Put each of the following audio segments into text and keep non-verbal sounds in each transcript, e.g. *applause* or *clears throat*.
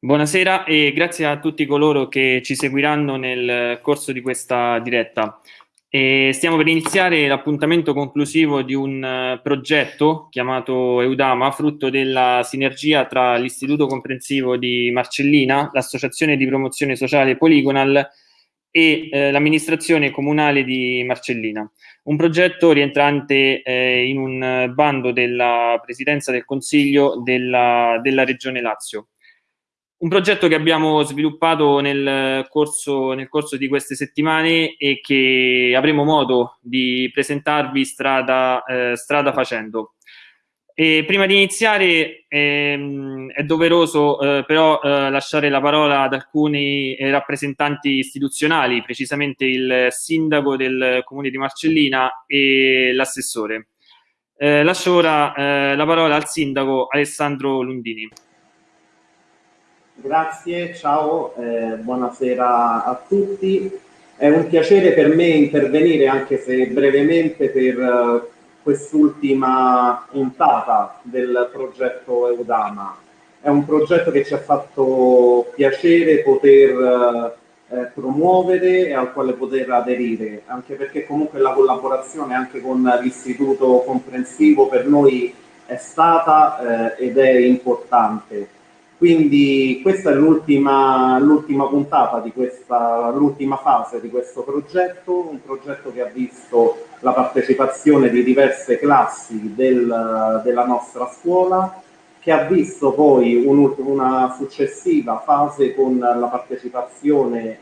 Buonasera e grazie a tutti coloro che ci seguiranno nel corso di questa diretta. E stiamo per iniziare l'appuntamento conclusivo di un uh, progetto chiamato Eudama, frutto della sinergia tra l'Istituto Comprensivo di Marcellina, l'Associazione di Promozione Sociale Poligonal e eh, l'amministrazione comunale di Marcellina. Un progetto rientrante eh, in un bando della Presidenza del Consiglio della, della Regione Lazio. Un progetto che abbiamo sviluppato nel corso, nel corso, di queste settimane e che avremo modo di presentarvi strada, eh, strada facendo. E prima di iniziare ehm, è doveroso eh, però eh, lasciare la parola ad alcuni eh, rappresentanti istituzionali, precisamente il sindaco del comune di Marcellina e l'assessore. Eh, lascio ora eh, la parola al sindaco Alessandro Lundini. Grazie, ciao, eh, buonasera a tutti. È un piacere per me intervenire, anche se brevemente, per eh, quest'ultima puntata del progetto Eudama. È un progetto che ci ha fatto piacere poter eh, promuovere e al quale poter aderire, anche perché comunque la collaborazione anche con l'istituto comprensivo per noi è stata eh, ed è importante quindi questa è l'ultima, puntata di questa, l'ultima fase di questo progetto, un progetto che ha visto la partecipazione di diverse classi del, della nostra scuola, che ha visto poi un, una successiva fase con la partecipazione eh,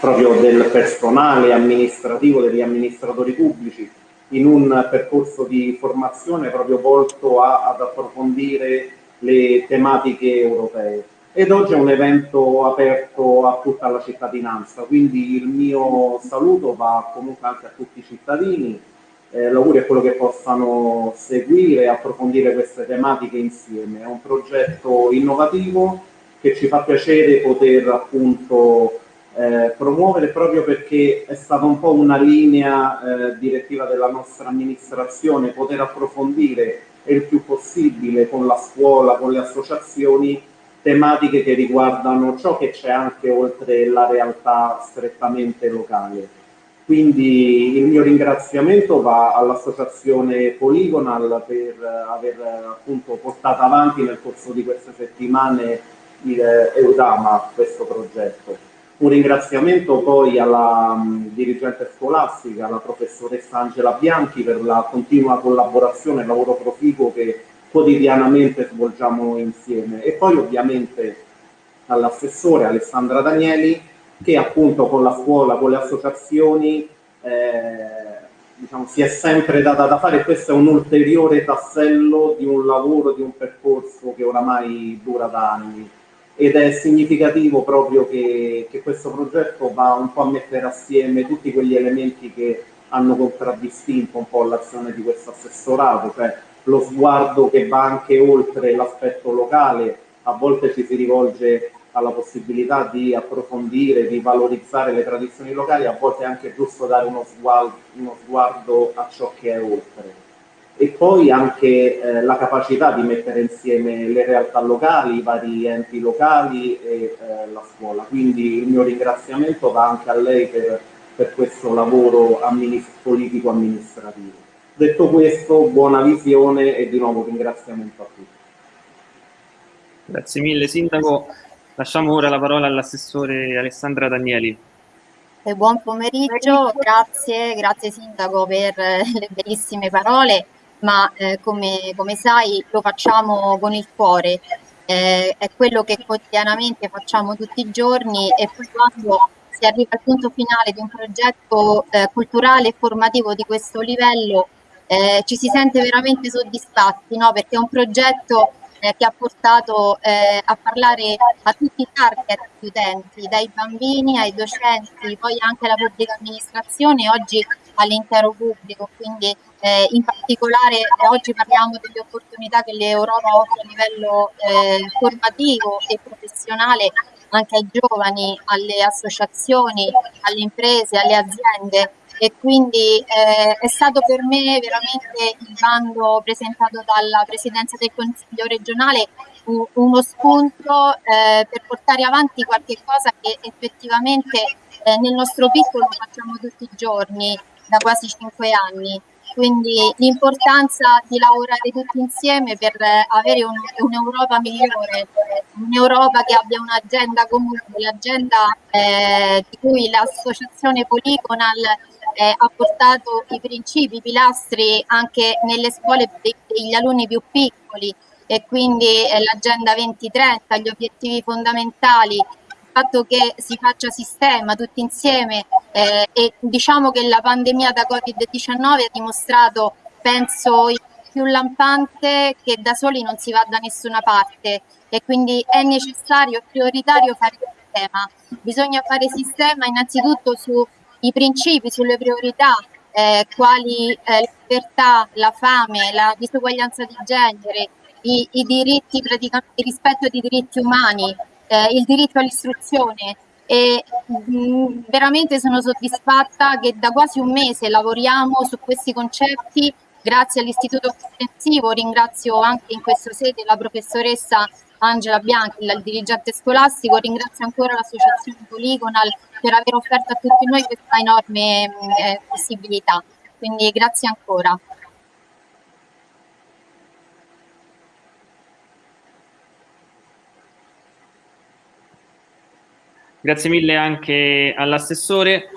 proprio del personale amministrativo, degli amministratori pubblici, in un percorso di formazione proprio volto a, ad approfondire le tematiche europee. Ed oggi è un evento aperto a tutta la cittadinanza, quindi il mio saluto va comunque anche a tutti i cittadini, eh, l'augurio è quello che possano seguire e approfondire queste tematiche insieme. È un progetto innovativo che ci fa piacere poter appunto eh, promuovere proprio perché è stata un po' una linea eh, direttiva della nostra amministrazione, poter approfondire e il più possibile con la scuola, con le associazioni, tematiche che riguardano ciò che c'è anche oltre la realtà strettamente locale. Quindi il mio ringraziamento va all'associazione Polygonal per aver appunto portato avanti nel corso di queste settimane il Eudama, questo progetto. Un ringraziamento poi alla um, dirigente scolastica, alla professoressa Angela Bianchi per la continua collaborazione e lavoro proficuo che quotidianamente svolgiamo insieme. E poi ovviamente all'assessore Alessandra Danieli che appunto con la scuola, con le associazioni eh, diciamo, si è sempre data da fare. Questo è un ulteriore tassello di un lavoro, di un percorso che oramai dura da anni ed è significativo proprio che, che, questo progetto va un po' a mettere assieme tutti quegli elementi che hanno contraddistinto un po' l'azione di questo assessorato, cioè lo sguardo che va anche oltre l'aspetto locale, a volte ci si rivolge alla possibilità di approfondire, di valorizzare le tradizioni locali, a volte è anche giusto dare uno sguardo, uno sguardo a ciò che è oltre e poi anche eh, la capacità di mettere insieme le realtà locali, i vari enti locali e eh, la scuola. Quindi il mio ringraziamento va anche a lei per, per questo lavoro amminist politico-amministrativo. Detto questo, buona visione e di nuovo ringraziamento a tutti. Grazie mille Sindaco. Lasciamo ora la parola all'assessore Alessandra Danieli. E buon pomeriggio, grazie, grazie Sindaco per le bellissime parole ma eh, come, come, sai lo facciamo con il cuore, eh, è quello che quotidianamente facciamo tutti i giorni e poi quando si arriva al punto finale di un progetto eh, culturale e formativo di questo livello eh, ci si sente veramente soddisfatti no? perché è un progetto eh, che ha portato eh, a parlare a tutti i target di utenti, dai bambini ai docenti, poi anche alla pubblica amministrazione, oggi all'intero pubblico, quindi eh, in particolare eh, oggi parliamo delle opportunità che l'Europa offre a livello eh, formativo e professionale anche ai giovani, alle associazioni, alle imprese, alle aziende e quindi eh, è stato per me veramente il bando presentato dalla Presidenza del Consiglio regionale uno spunto eh, per portare avanti qualche cosa che effettivamente eh, nel nostro piccolo facciamo tutti i giorni da quasi cinque anni. Quindi l'importanza di lavorare tutti insieme per avere un'Europa un migliore, un'Europa che abbia un'agenda comune, l'agenda eh, di cui l'associazione Polygonal eh, ha portato i principi, i pilastri anche nelle scuole degli alunni più piccoli. E quindi eh, l'agenda 2030, gli obiettivi fondamentali, il fatto che si faccia sistema tutti insieme eh, e diciamo che la pandemia da Covid-19 ha dimostrato, penso, il più lampante che da soli non si va da nessuna parte e quindi è necessario, prioritario fare sistema. Bisogna fare sistema innanzitutto su i principi sulle priorità eh, quali eh, la libertà, la fame, la disuguaglianza di genere, i, i diritti, praticamente il rispetto dei diritti umani, eh, il diritto all'istruzione e veramente sono soddisfatta che da quasi un mese lavoriamo su questi concetti grazie all'Istituto Comprensivo, ringrazio anche in questa sede la professoressa Angela Bianchi, il dirigente scolastico, ringrazio ancora l'associazione Polygonal per aver offerto a tutti noi questa enorme eh, possibilità. Quindi grazie ancora. Grazie mille anche all'assessore.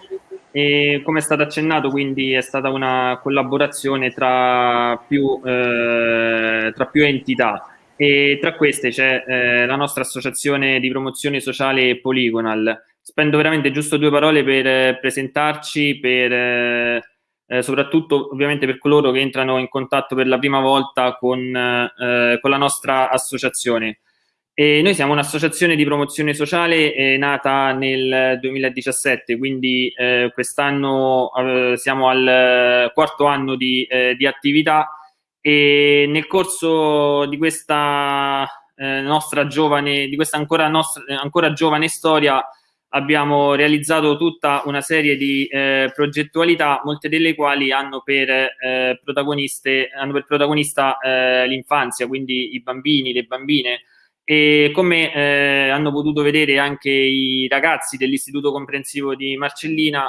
Come è stato accennato, quindi è stata una collaborazione tra più, eh, tra più entità e tra queste c'è eh, la nostra associazione di promozione sociale Polygonal. Spendo veramente giusto due parole per eh, presentarci, per, eh, eh, soprattutto ovviamente per coloro che entrano in contatto per la prima volta con, eh, con la nostra associazione. E noi siamo un'associazione di promozione sociale eh, nata nel 2017, quindi eh, quest'anno eh, siamo al quarto anno di, di attività e nel corso di questa eh, nostra giovane, di questa ancora, nostra, ancora giovane storia abbiamo realizzato tutta una serie di eh, progettualità, molte delle quali hanno per, eh, hanno per protagonista eh, l'infanzia, quindi i bambini, le bambine, e come eh, hanno potuto vedere anche i ragazzi dell'Istituto Comprensivo di Marcellina,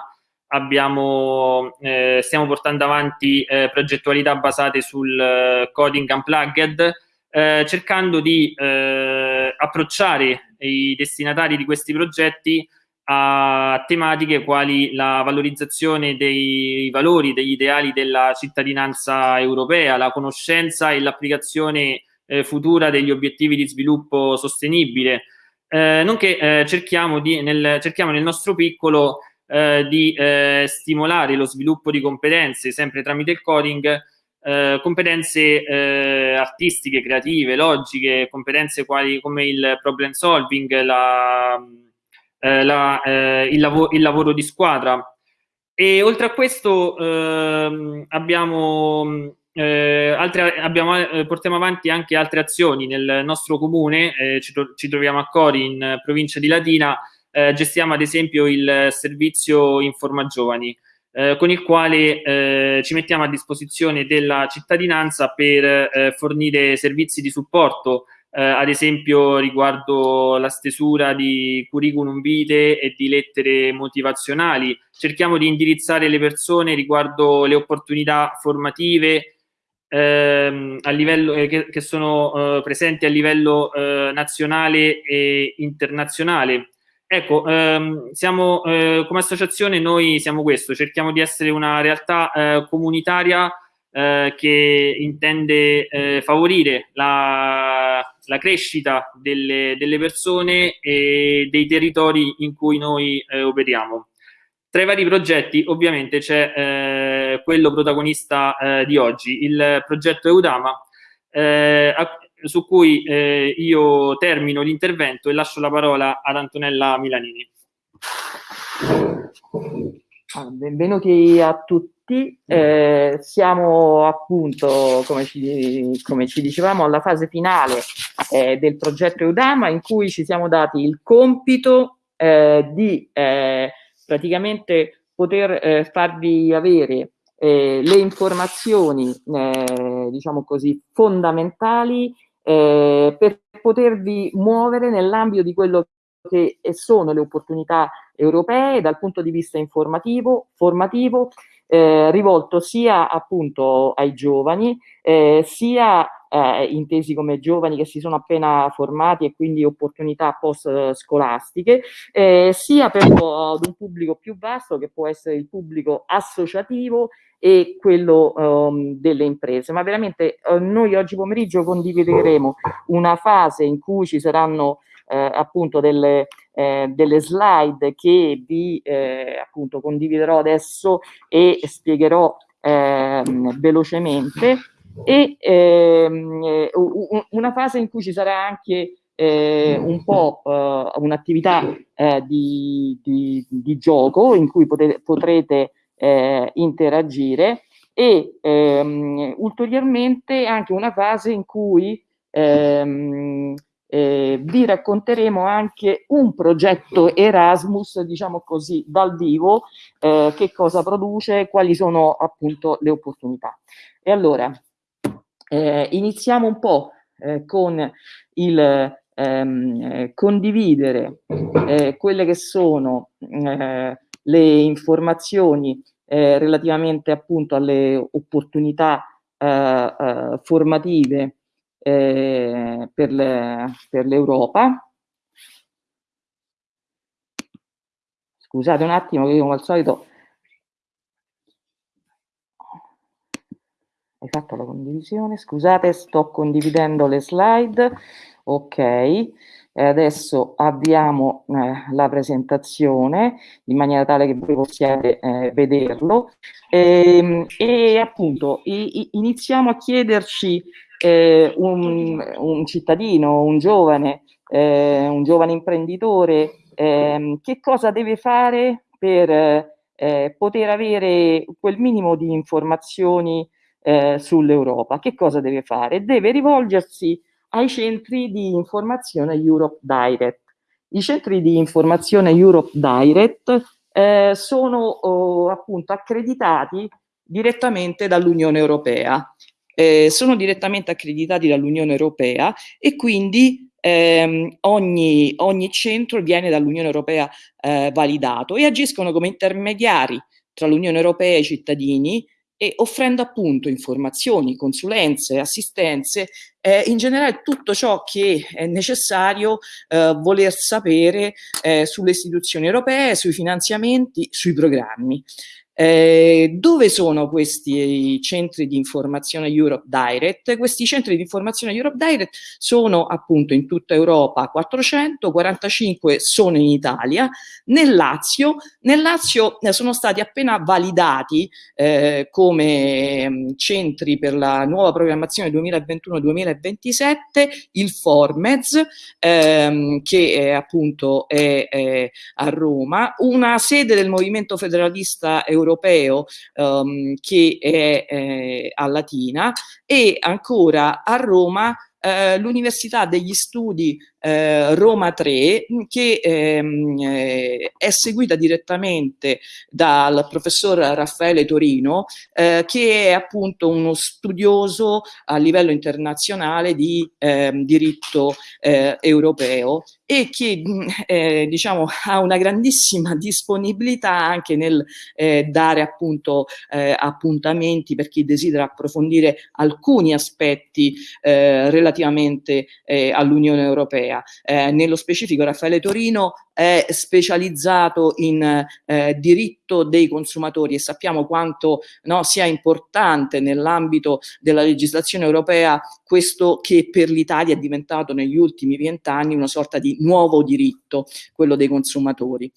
abbiamo, eh, stiamo portando avanti eh, progettualità basate sul eh, coding unplugged, eh, cercando di eh, approcciare i destinatari di questi progetti a tematiche quali la valorizzazione dei valori, degli ideali della cittadinanza europea, la conoscenza e l'applicazione eh, futura degli obiettivi di sviluppo sostenibile, nonché cerchiamo, di, nel, cerchiamo nel nostro piccolo eh, di eh, stimolare lo sviluppo di competenze sempre tramite il coding, eh, competenze eh, artistiche, creative, logiche, competenze quali come il problem solving, la, eh, la, eh, il, lav il, lavoro di squadra. E oltre a questo ehm, abbiamo eh, altre, abbiamo, eh, portiamo avanti anche altre azioni nel nostro comune, eh, ci, ci, troviamo a Cori in provincia di Latina, eh, gestiamo ad esempio il servizio Informa Giovani, eh, con il quale ci mettiamo a disposizione della cittadinanza per fornire servizi di supporto, ad esempio riguardo la stesura di curriculum vitae e di lettere motivazionali. Cerchiamo di indirizzare le persone riguardo le opportunità formative ehm, a livello, eh, che, che, sono presenti a livello nazionale e internazionale Ecco, ehm, siamo, eh, come associazione noi siamo questo, cerchiamo di essere una realtà eh, comunitaria eh, che intende eh, favorire la, la crescita delle, delle, persone e dei territori in cui noi eh, operiamo. Tra i vari progetti ovviamente c'è eh, quello protagonista di oggi, il progetto Eudama, su cui eh, io termino l'intervento e lascio la parola ad Antonella Milanini. Benvenuti a tutti, eh, siamo appunto, come ci, come ci, dicevamo, alla fase finale eh, del progetto Eudama in cui ci siamo dati il compito eh, di eh, praticamente poter eh, farvi avere le informazioni, diciamo così, fondamentali eh, per potervi muovere nell'ambito di quello che sono le opportunità europee dal punto di vista informativo, formativo, eh, rivolto sia appunto ai giovani, eh, sia eh, intesi come giovani che si sono appena formati e quindi opportunità post scolastiche, eh, sia per ad un pubblico più vasto che può essere il pubblico associativo e quello um, delle imprese. Ma veramente uh, noi oggi pomeriggio condivideremo una fase in cui ci saranno eh, appunto delle, eh, delle, slide che vi eh, appunto condividerò adesso e spiegherò ehm, velocemente e ehm, eh, una fase in cui ci sarà anche eh, un po' eh, un'attività eh, di, di, di, gioco in cui potete, potrete eh, interagire e ehm, ulteriormente anche una fase in cui ehm, eh, vi racconteremo anche un progetto Erasmus, diciamo così, dal vivo, che cosa produce, quali sono appunto le opportunità. E allora, eh, iniziamo un po' eh, con il ehm, eh, condividere eh, quelle che sono le informazioni relativamente appunto alle opportunità formative eh, per, le, per l'Europa. Scusate un attimo io come al solito hai fatto la condivisione, scusate sto condividendo le slide, ok, e adesso avviamo eh, la presentazione in maniera tale che voi possiate eh, vederlo. E, ehm, e appunto i, iniziamo a chiederci eh, un, un, cittadino, un giovane, eh, un giovane imprenditore, eh, che cosa deve fare per eh, poter avere quel minimo di informazioni eh, sull'Europa? Che cosa deve fare? Deve rivolgersi ai centri di informazione Europe Direct. I centri di informazione Europe Direct eh, sono oh, appunto accreditati direttamente dall'Unione Europea eh, sono direttamente accreditati dall'Unione Europea e quindi ehm, ogni, ogni, centro viene dall'Unione Europea eh, validato e agiscono come intermediari tra l'Unione Europea e i cittadini e offrendo appunto informazioni, consulenze, assistenze, eh, in generale tutto ciò che è necessario eh, voler sapere eh, sulle istituzioni europee, sui finanziamenti, sui programmi. Eh, dove sono questi centri di informazione Europe Direct? Questi centri di informazione Europe Direct sono appunto in tutta Europa 445 sono in Italia, nel Lazio, nel Lazio eh, sono stati appena validati eh, come mm, centri per la nuova programmazione 2021-2027 il Formez ehm, che è appunto è, è a Roma, una sede del Movimento Federalista Europeo europeo um, che è eh, a Latina e ancora a Roma eh, l'Università degli Studi eh, Roma 3 che ehm, eh, è seguita direttamente dal professor Raffaele Torino eh, che è appunto uno studioso a livello internazionale di ehm, diritto eh, europeo e che eh, diciamo ha una grandissima disponibilità anche nel eh, dare appunto eh, appuntamenti per chi desidera approfondire alcuni aspetti eh, relativamente all'Unione Europea europea. Eh, nello specifico Raffaele Torino è specializzato in eh, diritto dei consumatori e sappiamo quanto no, sia importante nell'ambito della legislazione europea questo che per l'Italia è diventato negli ultimi vent'anni una sorta di nuovo diritto, quello dei consumatori.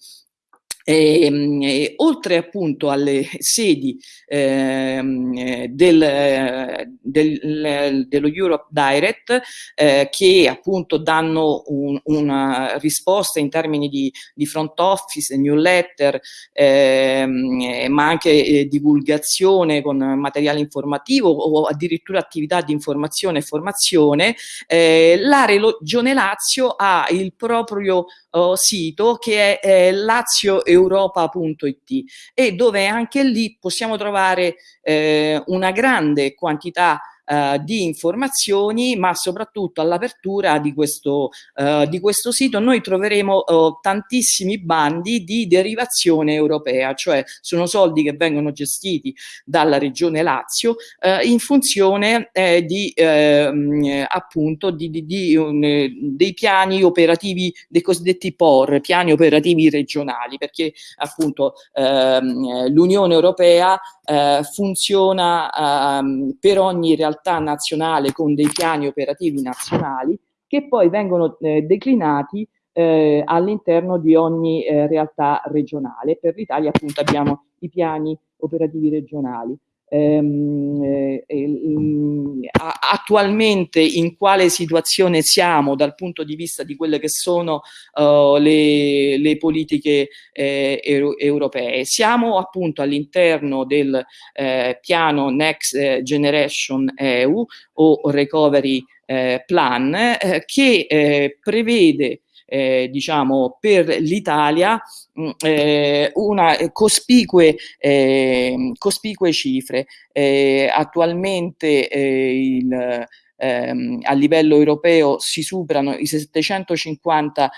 E, ehm, e, oltre appunto alle sedi ehm, del, del, dello Europe Direct eh, che appunto danno un, una risposta in termini di, di front office, newsletter ehm, ma anche eh, divulgazione con materiale informativo o addirittura attività di informazione e formazione, eh, la Regione Lazio ha il proprio oh, sito che è eh, Lazio europa.it e dove anche lì possiamo trovare eh, una grande quantità uh, di informazioni, ma soprattutto all'apertura di, questo, uh, di questo sito. Noi troveremo uh, tantissimi bandi di derivazione europea, cioè sono soldi che vengono gestiti dalla regione Lazio in funzione eh, di ehm, appunto di, di, di, um, dei piani operativi, dei cosiddetti POR, piani operativi regionali, perché appunto ehm, l'Unione Europea eh, funziona ehm, per ogni realtà nazionale con dei piani operativi nazionali che poi vengono eh, declinati eh, all'interno di ogni eh, realtà regionale. Per l'Italia appunto abbiamo i piani operativi regionali. Ehm, eh, eh, attualmente in quale situazione siamo dal punto di vista di quelle che sono uh, le, le, politiche eh, euro europee. Siamo appunto all'interno del eh, piano Next Generation EU o Recovery eh, Plan eh, che prevede eh, diciamo, per l'Italia mm, eh, una eh, cospicue, eh, cospicue cifre. Eh, attualmente eh, il, ehm, a livello europeo si superano i 750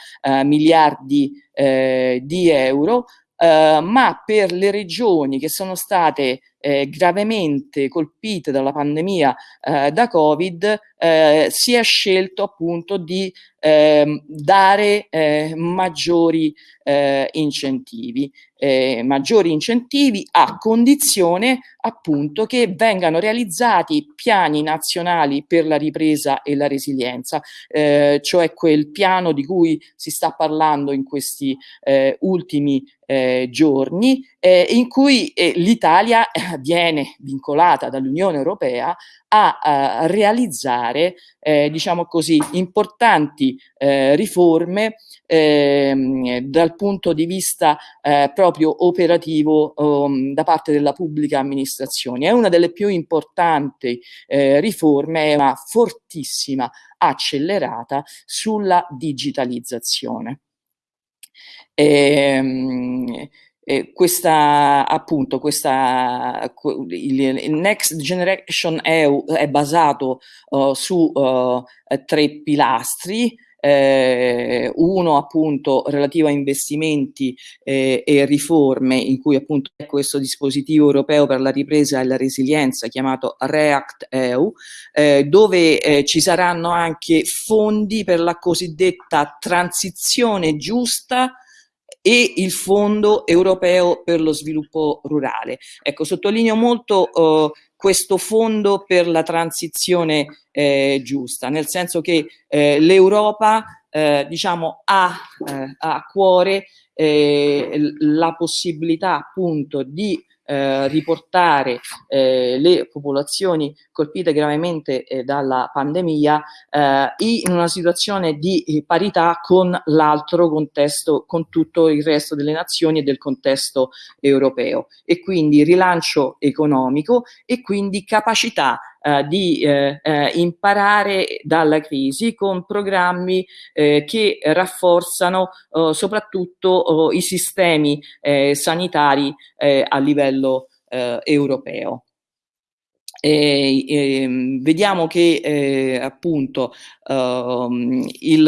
miliardi di euro, ma per le regioni che sono state eh, gravemente colpite dalla pandemia eh, da Covid, eh, si è scelto appunto di ehm, dare eh, maggiori eh, incentivi, eh, maggiori incentivi a condizione appunto che vengano realizzati piani nazionali per la ripresa e la resilienza, cioè quel piano di cui si sta parlando in questi ultimi eh, giorni eh, in cui eh, l'Italia *laughs* viene vincolata dall'Unione Europea a, a realizzare, eh, diciamo così, importanti eh, riforme ehm, dal punto di vista eh, proprio operativo um, da parte della pubblica amministrazione. È una delle più importanti eh, riforme, è una fortissima accelerata sulla digitalizzazione. Ehm, eh, questa appunto questa il, Next Generation EU è basato uh, su uh, tre pilastri eh, uno appunto relativo a investimenti eh, e riforme in cui appunto è questo dispositivo europeo per la ripresa e la resilienza chiamato REACT EU eh, dove eh, ci saranno anche fondi per la cosiddetta transizione giusta e il Fondo Europeo per lo Sviluppo Rurale. Ecco, sottolineo molto eh, questo fondo per la transizione eh, giusta, nel senso che eh, l'Europa eh, diciamo, ha eh, a cuore eh, la possibilità appunto di eh, riportare eh, le popolazioni colpite gravemente eh, dalla pandemia eh, in una situazione di parità con l'altro contesto, con tutto il resto delle nazioni e del contesto europeo. E quindi rilancio economico e quindi capacità di eh, eh, imparare dalla crisi con programmi eh, che rafforzano eh, soprattutto oh, i sistemi sanitari a livello europeo. E, e, vediamo che eh, appunto uh, il,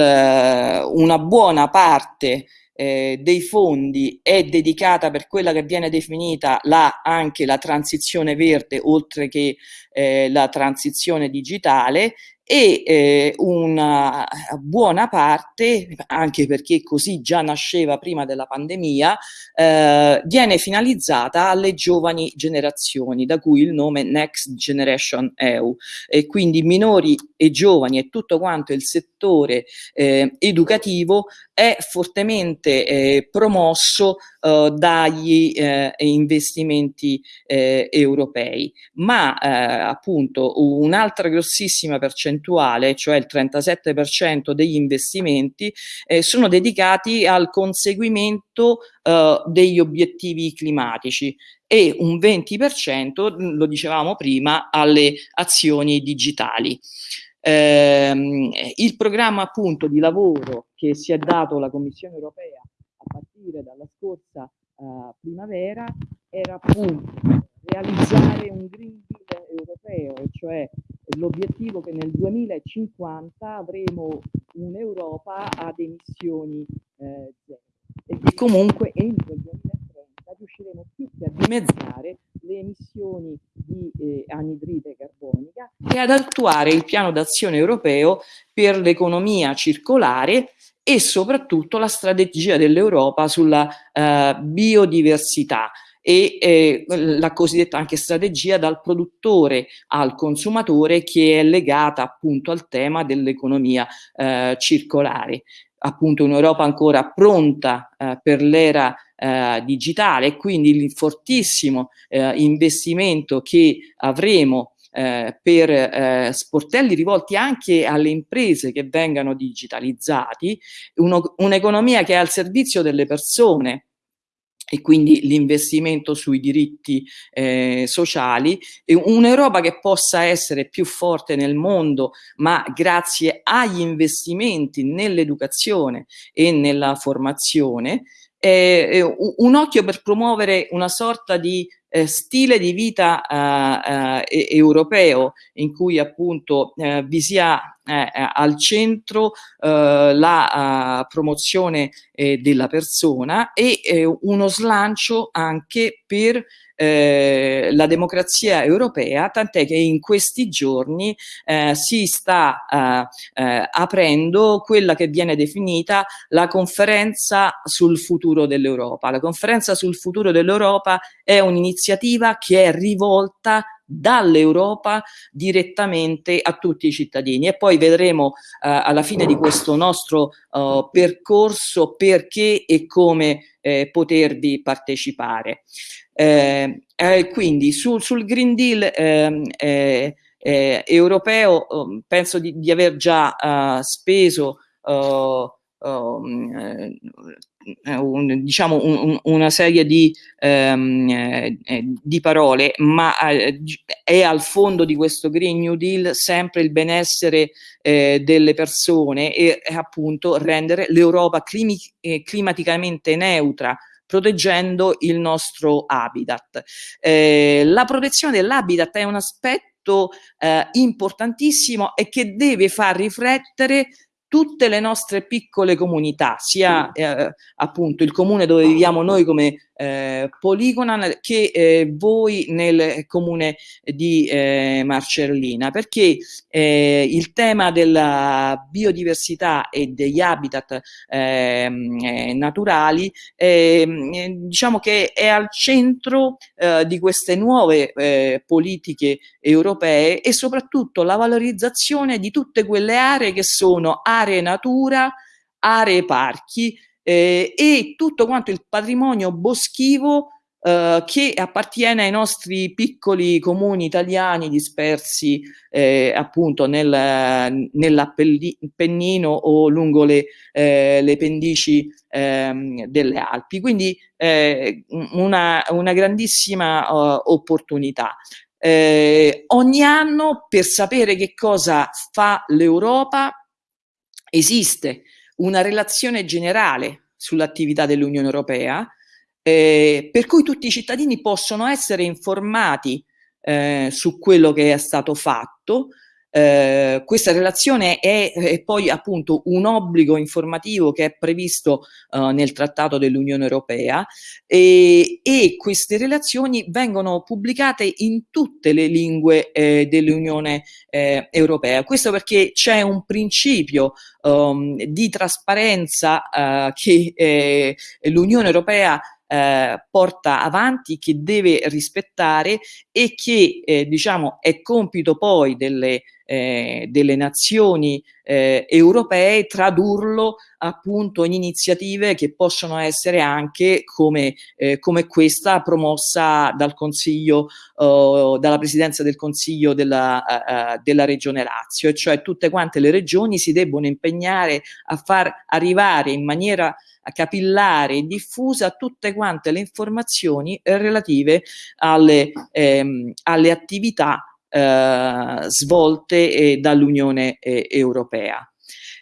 una buona parte eh, dei fondi è dedicata per quella che viene definita la, anche la transizione verde oltre che eh, la transizione digitale e eh, una buona parte, anche perché così già nasceva prima della pandemia, eh, viene finalizzata alle giovani generazioni, da cui il nome Next Generation EU, e quindi minori e giovani e tutto quanto il settore eh, educativo è fortemente eh, promosso eh, dagli eh, investimenti europei, ma appunto un'altra grossissima percentuale, cioè il 37% degli investimenti, eh, sono dedicati al conseguimento degli obiettivi climatici e un 20%, lo dicevamo prima, alle azioni digitali. Ehm, il programma appunto di lavoro che si è dato la Commissione europea a partire dalla scorsa uh, primavera era appunto realizzare un Green Deal europeo, cioè l'obiettivo che nel 2050 avremo un'Europa ad emissioni eh, zero. E che comunque entro il 2030 riusciremo più che a dimezzare le emissioni di eh, anidride carbonica e ad attuare il piano d'azione europeo per l'economia circolare e soprattutto la strategia dell'Europa sulla eh, biodiversità e eh, la cosiddetta anche strategia dal produttore al consumatore che è legata appunto al tema dell'economia eh, circolare. Appunto un'Europa ancora pronta eh, per l'era eh, digitale e quindi il fortissimo eh, investimento che avremo eh, per eh, sportelli rivolti anche alle imprese che vengano digitalizzati, un'economia che è al servizio delle persone, e quindi l'investimento sui diritti eh, sociali, un'Europa che possa essere più forte nel mondo, ma grazie agli investimenti nell'educazione e nella formazione, eh, un occhio per promuovere una sorta di eh, stile di vita eh, eh, europeo in cui appunto eh, vi sia eh, eh, al centro la promozione della persona e uno slancio anche per eh, la democrazia europea, tant'è che in questi giorni eh, si sta eh, eh, aprendo quella che viene definita la conferenza sul futuro dell'Europa. La conferenza sul futuro dell'Europa è un'iniziativa che è rivolta dall'Europa direttamente a tutti i cittadini e poi vedremo eh, alla fine di questo nostro uh, percorso perché e come eh, potervi partecipare. Eh, eh, quindi su, sul Green Deal ehm, eh, eh, europeo um, penso di, di, aver già speso uh, un, diciamo un, una serie di, um, eh, di parole, ma eh, è al fondo di questo Green New Deal sempre il benessere eh, delle persone e appunto rendere l'Europa climaticamente neutra proteggendo il nostro habitat. Eh, la protezione dell'habitat è un aspetto eh, importantissimo e che deve far riflettere tutte le nostre piccole comunità, sia eh, appunto il comune dove viviamo noi come eh, Poligonan che eh, voi nel comune di eh, Marcellina, perché eh, il tema della biodiversità e degli habitat ehm, eh, naturali ehm, diciamo che è al centro eh, di queste nuove politiche europee e soprattutto la valorizzazione di tutte quelle aree che sono aree natura, aree parchi eh, e tutto quanto il patrimonio boschivo eh, che appartiene ai nostri piccoli comuni italiani dispersi eh, appunto nel, nell'Appennino o lungo le, eh, le pendici ehm, delle Alpi. Quindi eh, una, una, grandissima uh, opportunità. Ogni anno per sapere che cosa fa l'Europa esiste una relazione generale sull'attività dell'Unione Europea, eh, per cui tutti i cittadini possono essere informati eh, su quello che è stato fatto, eh, questa relazione è, è, poi appunto un obbligo informativo che è previsto uh, nel Trattato dell'Unione Europea e, e, queste relazioni vengono pubblicate in tutte le lingue eh, dell'Unione eh, Europea. Questo perché c'è un principio um, di trasparenza uh, che eh, l'Unione Europea eh, porta avanti, che deve rispettare e che eh, diciamo è compito poi delle, eh, delle nazioni eh, europee tradurlo appunto in iniziative che possono essere anche come, eh, come questa promossa dal Consiglio, uh, dalla Presidenza del Consiglio della, uh, della Regione Lazio, e cioè tutte quante le regioni si debbono impegnare a far arrivare in maniera capillare e diffusa tutte quante le informazioni relative alle, ehm, alle attività eh, svolte dall'Unione eh, Europea.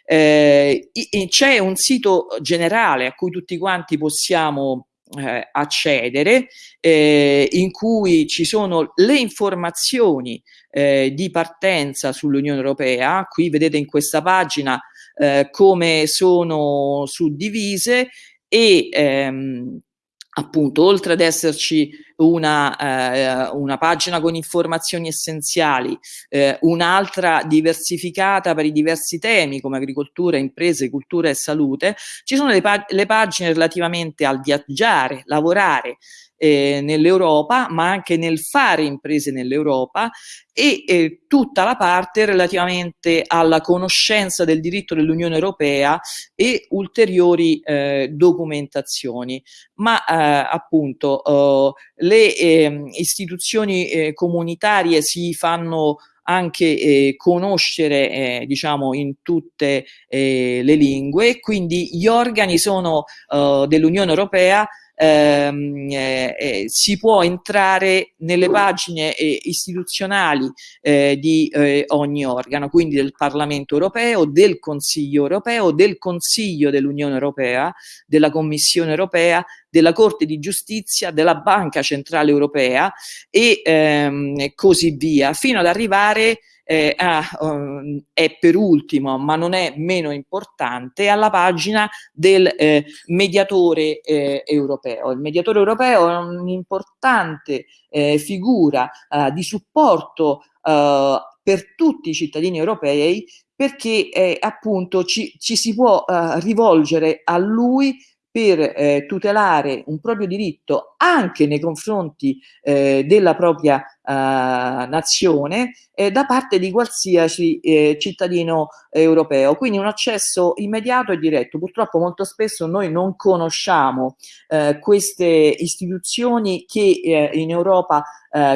Eh, C'è un sito generale a cui tutti quanti possiamo eh, accedere, eh, in cui ci sono le informazioni eh, di partenza sull'Unione Europea, qui vedete in questa pagina eh, come sono suddivise e ehm, appunto oltre ad esserci una, eh, una pagina con informazioni essenziali, eh, un'altra diversificata per i diversi temi come agricoltura, imprese, cultura e salute, ci sono le, pag le pagine relativamente al viaggiare, lavorare, eh, nell'Europa, ma anche nel fare imprese nell'Europa e eh, tutta la parte relativamente alla conoscenza del diritto dell'Unione Europea e ulteriori eh, documentazioni. Ma eh, appunto eh, le ehm, istituzioni eh, comunitarie si fanno anche eh, conoscere eh, diciamo in tutte eh, le lingue quindi gli organi sono dell'Unione Europea ehm, eh, eh, si può entrare nelle pagine eh, istituzionali eh, di eh, ogni organo, quindi del Parlamento europeo, del Consiglio europeo, del Consiglio dell'Unione Europea, della Commissione europea, della Corte di Giustizia, della Banca Centrale Europea e ehm, così via, fino ad arrivare eh, ah, um, è per ultimo, ma non è meno importante, alla pagina del eh, mediatore eh, europeo. Il mediatore europeo è un'importante eh, figura eh, di supporto eh, per tutti i cittadini europei perché appunto ci, ci, si può rivolgere a lui per eh, tutelare un proprio diritto anche nei confronti eh, della propria eh, nazione eh, da parte di qualsiasi eh, cittadino europeo. Quindi un accesso immediato e diretto. Purtroppo molto spesso noi non conosciamo eh, queste istituzioni che in Europa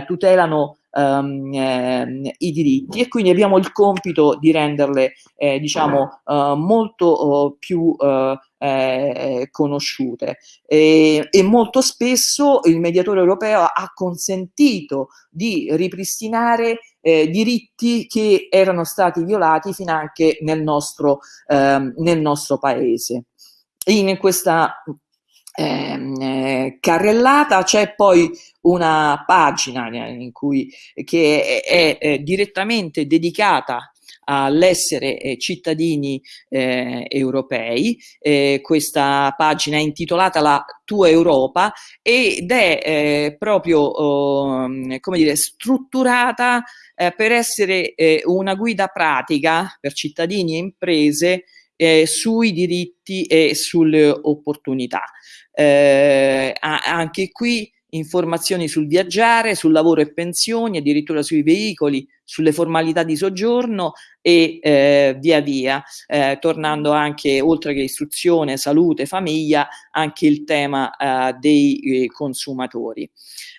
tutelano Um, eh, i diritti e quindi abbiamo il compito di renderle eh, diciamo uh, molto uh, più uh, eh, conosciute e, e, molto spesso il mediatore europeo ha consentito di ripristinare eh, diritti che erano stati violati fin anche nel nostro, eh, nel nostro paese. In questa ehm, eh, carrellata c'è poi una pagina in cui, che è, è, è direttamente dedicata all'essere eh, cittadini eh, europei. Eh, questa pagina è intitolata La tua Europa ed è eh, proprio oh, come dire, strutturata eh, per essere eh, una guida pratica per cittadini e imprese sui diritti e sulle opportunità. anche qui informazioni sul viaggiare, sul lavoro e pensioni, addirittura sui veicoli, sulle formalità di soggiorno e eh, via via, eh, tornando anche oltre che istruzione, salute, famiglia, anche il tema eh, dei eh, consumatori.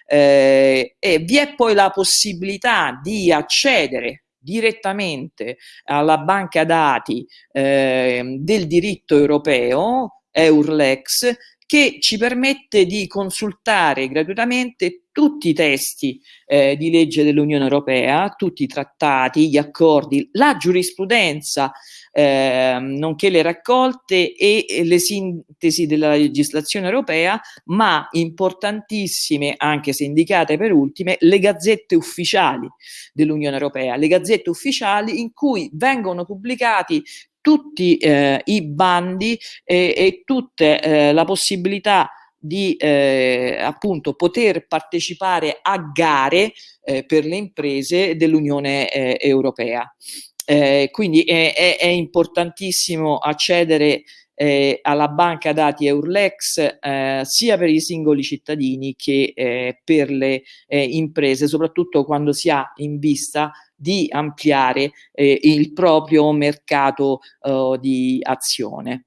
Eh, e vi è poi la possibilità di accedere direttamente alla banca dati ehm, del diritto europeo, Eurlex, che ci permette di consultare gratuitamente tutti i testi eh, di legge dell'Unione Europea, tutti i trattati, gli accordi, la giurisprudenza, eh, nonché le raccolte e, le sintesi della legislazione europea, ma importantissime, anche se indicate per ultime, le gazzette ufficiali dell'Unione Europea, le gazzette ufficiali in cui vengono pubblicati tutti eh, i bandi e, e tutta eh, la possibilità di eh, appunto poter partecipare a gare eh, per le imprese dell'Unione eh, Europea. Eh, quindi è, è, è, importantissimo accedere eh, alla banca dati Eurlex eh, sia per i singoli cittadini che eh, per le eh, imprese, soprattutto quando si ha in vista di ampliare eh, il proprio mercato uh, di azione.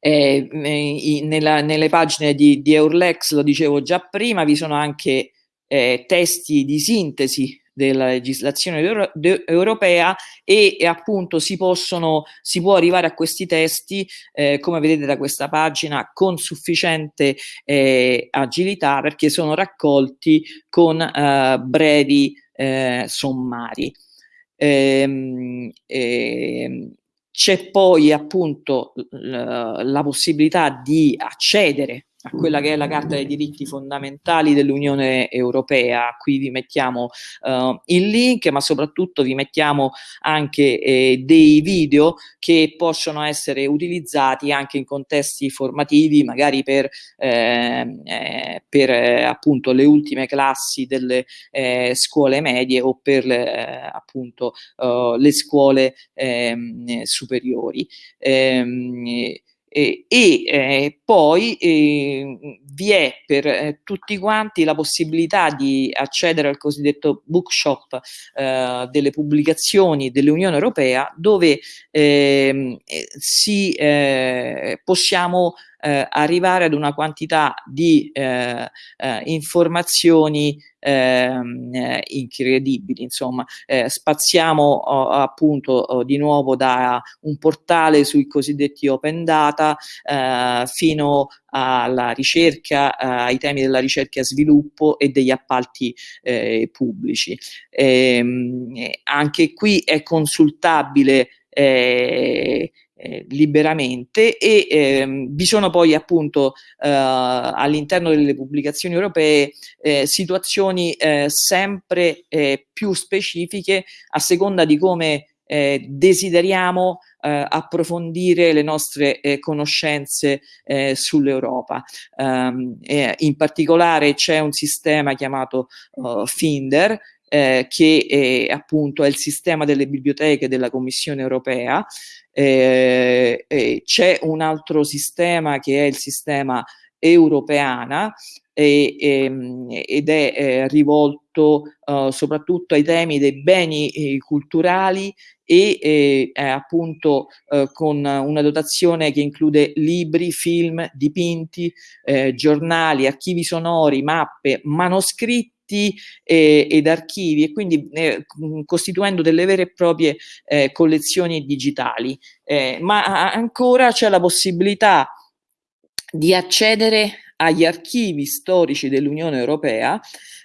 Eh, nella, nelle pagine di, di, Eurlex, lo dicevo già prima, vi sono anche eh, testi di sintesi della legislazione euro europea e, e, appunto si possono si può arrivare a questi testi eh, come vedete da questa pagina con sufficiente eh, agilità perché sono raccolti con eh, brevi eh, sommari. Ehm, ehm, c'è poi appunto la possibilità di accedere a quella che è la Carta dei diritti fondamentali dell'Unione Europea. Qui vi mettiamo uh, il link, ma soprattutto vi mettiamo anche eh, dei video che possono essere utilizzati anche in contesti formativi, magari per, ehm, eh, per eh, appunto le ultime classi delle eh, scuole medie o per le, appunto uh, le scuole ehm, superiori. Eh, e eh, poi eh, vi è per eh, tutti quanti la possibilità di accedere al cosiddetto bookshop eh, delle pubblicazioni dell'Unione Europea dove ehm, eh, si, possiamo eh, arrivare ad una quantità di eh, eh, informazioni ehm, eh, incredibili, insomma, eh, spaziamo oh, appunto oh, di nuovo da un portale sui cosiddetti open data eh, fino alla ricerca, ai temi della ricerca e sviluppo e degli appalti pubblici. Ehm, anche qui è consultabile eh, eh, liberamente e ehm, vi sono poi appunto eh, all'interno delle pubblicazioni europee eh, situazioni eh, sempre eh, più specifiche a seconda di come desideriamo approfondire le nostre conoscenze sull'Europa. Um, in particolare c'è un sistema chiamato uh, Finder eh, che è, appunto è il sistema delle biblioteche della Commissione europea eh, eh, c'è un altro sistema che è il sistema europeana e, e, ehm, ed è eh, rivolto uh, soprattutto ai temi dei beni eh, culturali e eh, appunto eh, con una dotazione che include libri, film, dipinti, eh, giornali, archivi sonori, mappe, manoscritti e, ed archivi e quindi eh, costituendo delle vere e proprie eh, collezioni digitali. Eh, ma ancora c'è la possibilità di accedere agli archivi storici dell'Unione Europea,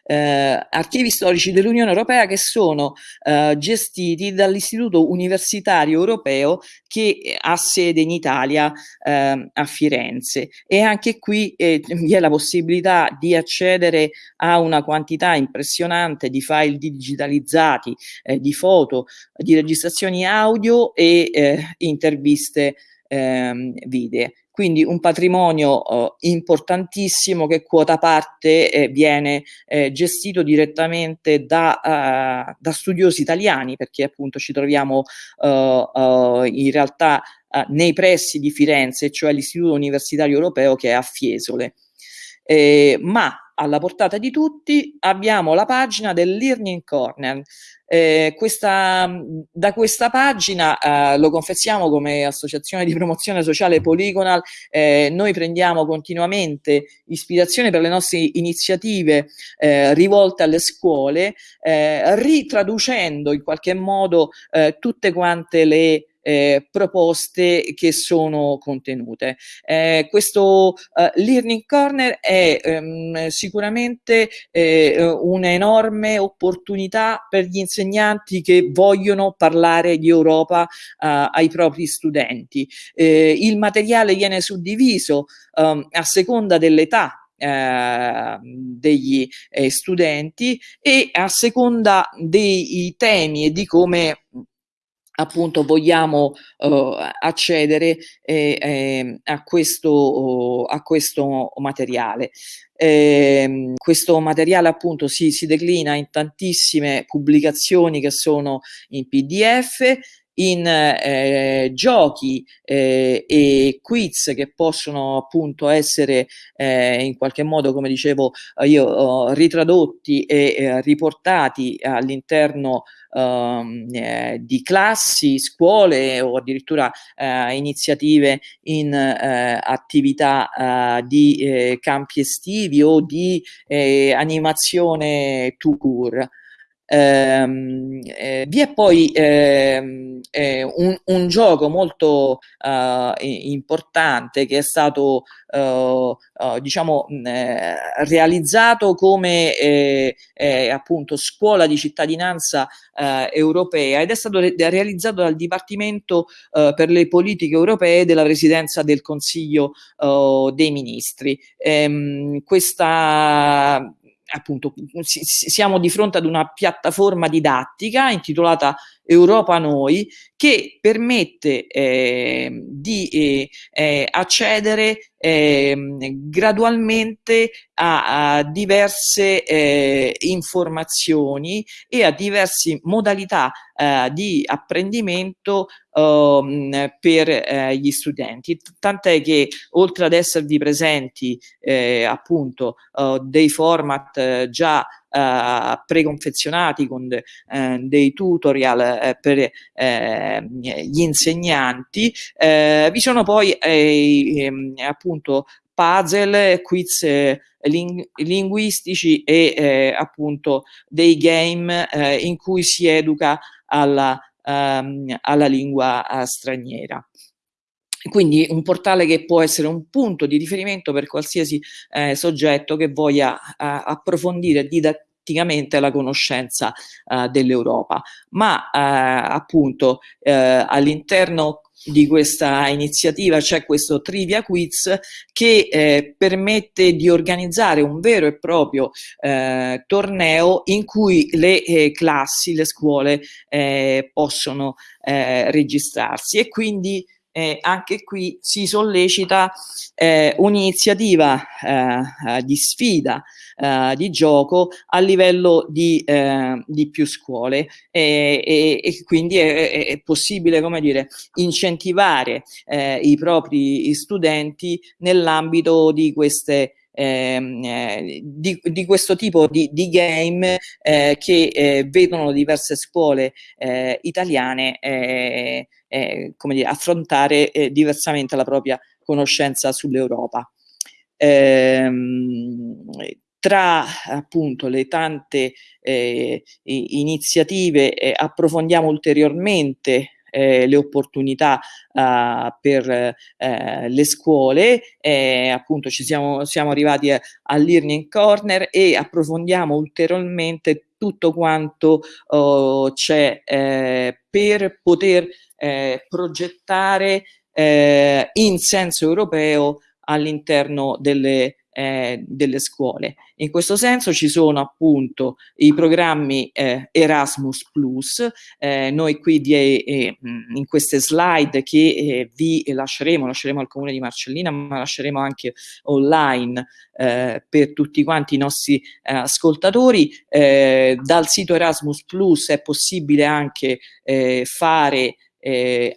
eh, archivi storici dell'Unione Europea che sono eh, gestiti dall'Istituto Universitario Europeo che ha sede in Italia eh, a Firenze e anche qui eh, vi è la possibilità di accedere a una quantità impressionante di file digitalizzati, eh, di foto, di registrazioni audio e eh, interviste ehm, video. Quindi un patrimonio eh, importantissimo che quota parte eh, viene eh, gestito direttamente da, uh, da, studiosi italiani, perché appunto ci troviamo uh, uh, in realtà nei pressi di Firenze, cioè l'Istituto Universitario Europeo che è a Fiesole. Eh, ma alla portata di tutti abbiamo la pagina del Learning Corner. Eh, questa, da questa pagina, eh, lo confessiamo come associazione di promozione sociale Polygonal, eh, noi prendiamo continuamente ispirazione per le nostre iniziative eh, rivolte alle scuole, eh, ritraducendo in qualche modo eh, tutte quante le eh, proposte che sono contenute. Eh, questo eh, Learning Corner è ehm, sicuramente eh, un'enorme opportunità per gli insegnanti che vogliono parlare di Europa eh, ai propri studenti. Eh, il materiale viene suddiviso ehm, a seconda dell'età Uh, degli eh, studenti e a seconda dei temi e di come appunto vogliamo uh, accedere eh, eh, a, questo, uh, a questo materiale. Eh, questo materiale appunto si, si declina in tantissime pubblicazioni che sono in pdf in eh, giochi eh, e quiz che possono appunto essere eh, in qualche modo, come dicevo io, oh, ritradotti e eh, riportati all'interno ehm, eh, di classi, scuole o addirittura eh, iniziative in attività di campi estivi o di animazione to cure. Ehm, eh, vi è poi ehm, eh, un, un, gioco molto eh, importante che è stato eh, eh, diciamo eh, realizzato come appunto scuola di cittadinanza europea ed è stato re realizzato dal Dipartimento per le politiche europee della Presidenza del Consiglio dei Ministri. Ehm, questa appunto siamo di fronte ad una piattaforma didattica intitolata Europa Noi che permette eh, di eh, eh, accedere ehm, gradualmente a, a diverse eh, informazioni e a diverse modalità eh, di apprendimento ehm, per eh, gli studenti. Tant'è che oltre ad esservi presenti appunto dei format già uh, preconfezionati con de, uh, dei tutorial uh, per gli insegnanti, vi sono poi ehm, appunto puzzle, quiz ling linguistici e eh, appunto dei game eh, in cui si educa alla, um, alla lingua uh, straniera. Quindi un portale che può essere un punto di riferimento per qualsiasi eh, soggetto che voglia eh, approfondire didatticamente la conoscenza eh, dell'Europa. Ma eh, appunto eh, all'interno di questa iniziativa c'è questo trivia quiz che eh, permette di organizzare un vero e proprio eh, torneo in cui le eh, classi, le scuole possono registrarsi e quindi eh, anche qui si sollecita eh, un'iniziativa eh, di sfida, eh, di gioco a livello di, eh, di più scuole. E, e, e quindi è, è, possibile come dire, incentivare eh, i propri studenti nell'ambito di queste Ehm, eh, di, di, questo tipo di, di game eh, che eh, vedono diverse scuole eh, italiane eh, eh, come dire, affrontare diversamente la propria conoscenza sull'Europa. Ehm, tra appunto le tante iniziative approfondiamo ulteriormente eh, le opportunità uh, per eh, le scuole, eh, appunto ci siamo, siamo arrivati all'Earning Corner e approfondiamo ulteriormente tutto quanto oh, c'è eh, per poter eh, progettare in senso europeo all'interno delle eh, delle scuole. In questo senso ci sono appunto i programmi eh, Erasmus Plus, eh, noi qui di, eh, in queste slide che eh, vi lasceremo, lasceremo al comune di Marcellina ma lasceremo anche online eh, per tutti quanti i nostri ascoltatori, dal sito Erasmus Plus è possibile anche fare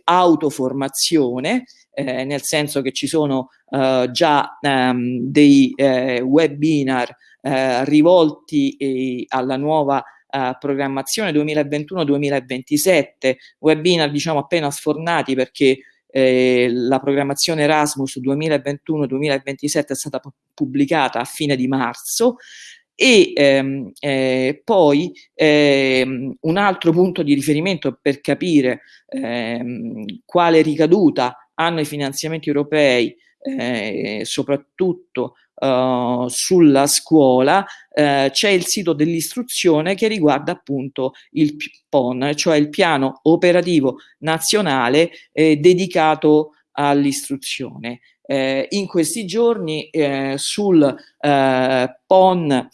autoformazione, nel senso che ci sono eh, già ehm, dei eh, webinar eh, rivolti alla nuova programmazione 2021-2027, webinar diciamo appena sfornati perché eh, la programmazione Erasmus 2021-2027 è stata pubblicata a fine di marzo e ehm, eh, poi ehm, un altro punto di riferimento per capire ehm, quale ricaduta hanno i finanziamenti europei eh, soprattutto uh, sulla scuola, eh, c'è il sito dell'istruzione che riguarda appunto il PON, cioè il piano operativo nazionale eh, dedicato all'istruzione. Eh, in questi giorni eh, sul eh, PON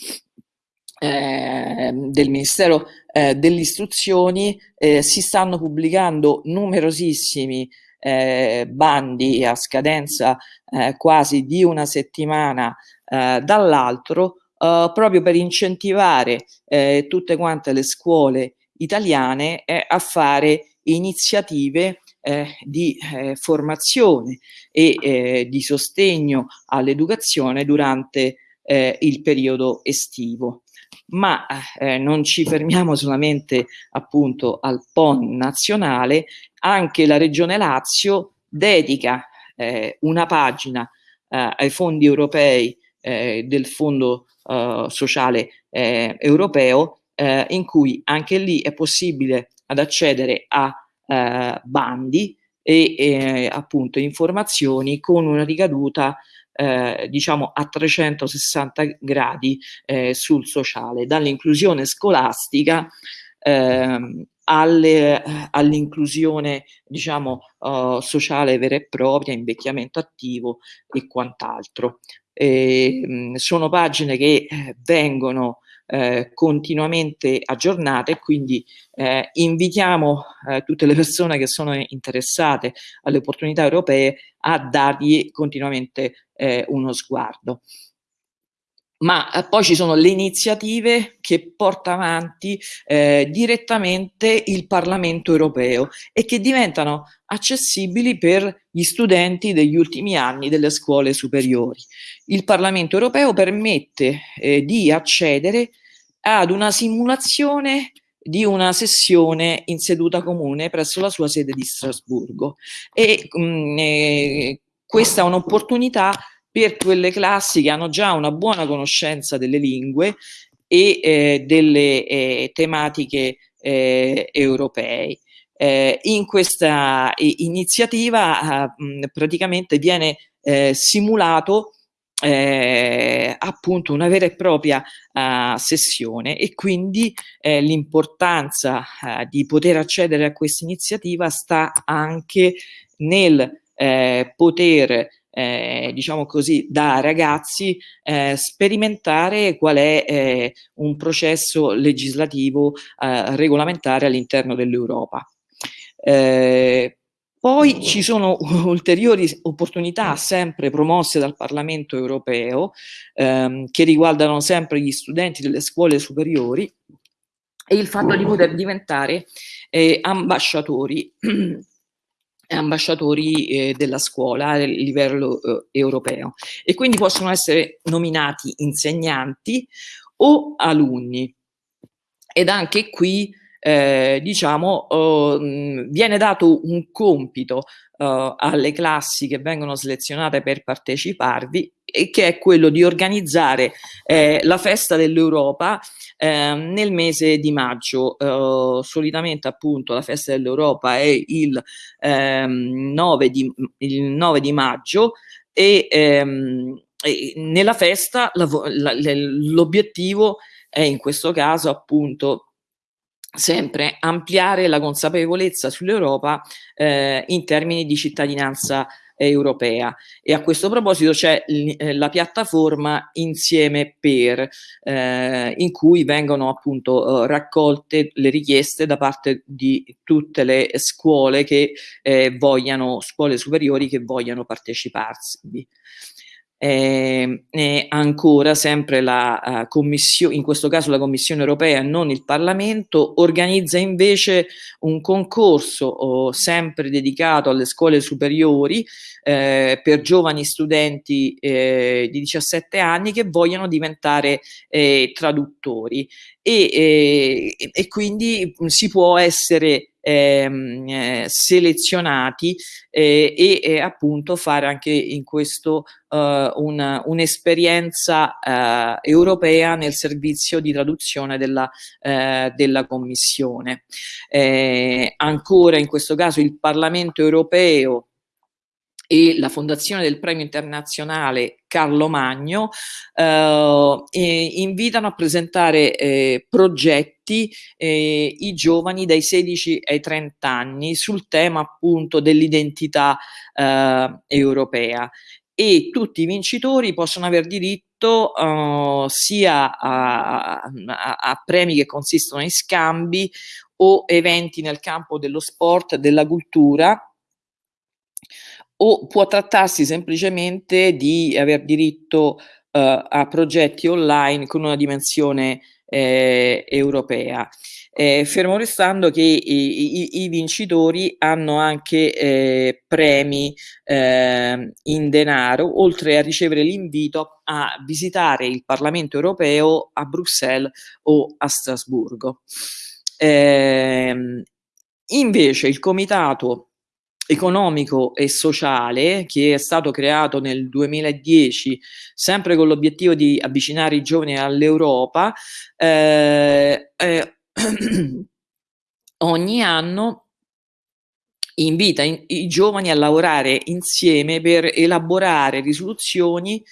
ehm, del Ministero dell'Istruzione eh, si stanno pubblicando numerosissimi eh, bandi a scadenza eh, quasi di una settimana eh, dall'altro eh, proprio per incentivare eh, tutte quante le scuole italiane eh, a fare iniziative di formazione e di sostegno all'educazione durante il periodo estivo. Ma eh, non ci fermiamo solamente appunto al PON nazionale, anche la Regione Lazio dedica eh, una pagina eh, ai fondi europei eh, del Fondo eh, Sociale eh, Europeo eh, in cui anche lì è possibile ad accedere a eh, bandi e eh, appunto informazioni con una ricaduta eh, diciamo a 360 gradi eh, sul sociale, dall'inclusione scolastica ehm, all'inclusione diciamo uh, sociale vera e propria, invecchiamento attivo e quant'altro. Sono pagine che eh, vengono eh, continuamente aggiornate, quindi eh, invitiamo eh, tutte le persone che sono interessate alle opportunità europee a dargli continuamente eh, uno sguardo ma eh, poi ci sono le iniziative che porta avanti eh, direttamente il Parlamento europeo e che diventano accessibili per gli studenti degli ultimi anni delle scuole superiori. Il Parlamento europeo permette eh, di accedere ad una simulazione di una sessione in seduta comune presso la sua sede di Strasburgo e mh, mm, eh, questa è un'opportunità per quelle classi che hanno già una buona conoscenza delle lingue e eh, delle eh, tematiche eh, europee. Eh, in questa iniziativa eh, praticamente viene eh, simulato appunto una vera e propria uh, sessione e quindi eh, l'importanza uh, di poter accedere a questa iniziativa sta anche nel eh, poter eh, diciamo così, da ragazzi eh, sperimentare qual è eh, un processo legislativo eh, regolamentare all'interno dell'Europa. Eh, poi ci sono *laughs* ulteriori opportunità sempre promosse dal Parlamento europeo ehm, che riguardano sempre gli studenti delle scuole superiori e il fatto di poter diventare eh, ambasciatori *clears throat* ambasciatori eh, della scuola a livello eh, europeo. E quindi possono essere nominati insegnanti o alunni. Ed anche qui eh, diciamo eh, viene dato un compito eh, alle classi che vengono selezionate per parteciparvi e che è quello di organizzare eh, la festa dell'Europa eh, nel mese di maggio. Eh, solitamente appunto la festa dell'Europa è il, ehm, 9 di, il 9 di maggio e, ehm, e nella festa l'obiettivo è in questo caso appunto sempre ampliare la consapevolezza sull'Europa eh, in termini di cittadinanza europea. E a questo proposito c'è eh, la piattaforma Insieme per eh, in cui vengono appunto eh, raccolte le richieste da parte di tutte le scuole che eh, vogliano scuole superiori che vogliano parteciparsi eh, eh, ancora sempre la uh, Commissione, in questo caso la Commissione europea, non il Parlamento, organizza invece un concorso oh, sempre dedicato alle scuole superiori eh, per giovani studenti eh, di 17 anni che vogliono diventare eh, traduttori. E, eh, e, quindi si può essere ehm, eh, selezionati eh, e, e, appunto fare anche in questo eh, un'esperienza un europea nel servizio di traduzione della, della Commissione. ancora in questo caso il Parlamento europeo e la fondazione del premio internazionale Carlo Magno eh, invitano a presentare eh, progetti eh, i giovani dai 16 ai 30 anni sul tema appunto dell'identità eh, europea. E tutti i vincitori possono aver diritto uh, sia a, a, a, premi che consistono in scambi o eventi nel campo dello sport, della cultura o può trattarsi semplicemente di aver diritto uh, a progetti online con una dimensione eh, europea. Eh, fermo restando che i, i, i vincitori hanno anche eh, premi eh, in denaro, oltre a ricevere l'invito a visitare il Parlamento europeo a Bruxelles o a Strasburgo. Ehm, invece il comitato economico e sociale che è stato creato nel 2010 sempre con l'obiettivo di avvicinare i giovani all'Europa eh, eh, *clears throat* ogni anno invita in, i giovani a lavorare insieme per elaborare risoluzioni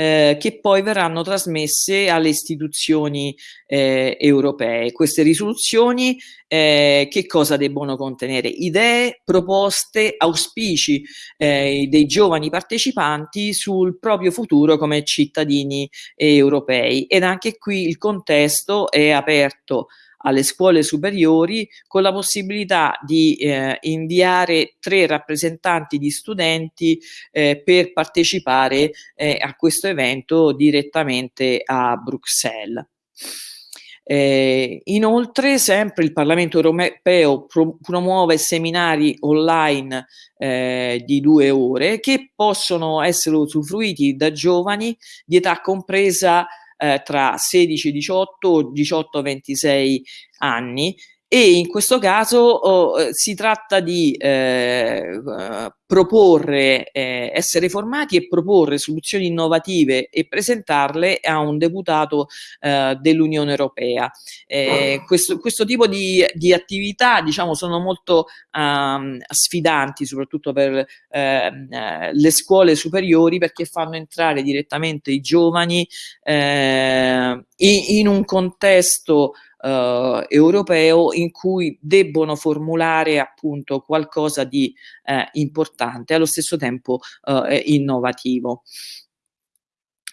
eh, che poi verranno trasmesse alle istituzioni eh, europee. Queste risoluzioni eh, che cosa debbono contenere? Idee, proposte, auspici eh, dei giovani partecipanti sul proprio futuro come cittadini europei ed anche qui il contesto è aperto alle scuole superiori con la possibilità di eh, inviare tre rappresentanti di studenti eh, per partecipare eh, a questo evento direttamente a Bruxelles. Eh, inoltre, sempre il Parlamento europeo pro promuove seminari online eh, di due ore che possono essere usufruiti da giovani di età compresa eh, tra 16 e 18 o 18 26 anni e in questo caso oh, eh, si tratta di eh, proporre, eh, essere formati e proporre soluzioni innovative e presentarle a un deputato eh, dell'Unione Europea. Eh, questo, questo, tipo di, di, attività diciamo, sono molto um, sfidanti, soprattutto per ehm, eh, le scuole superiori, perché fanno entrare direttamente i giovani in, in un contesto eh, europeo in cui debbono formulare appunto qualcosa di eh, importante, allo stesso tempo eh, innovativo.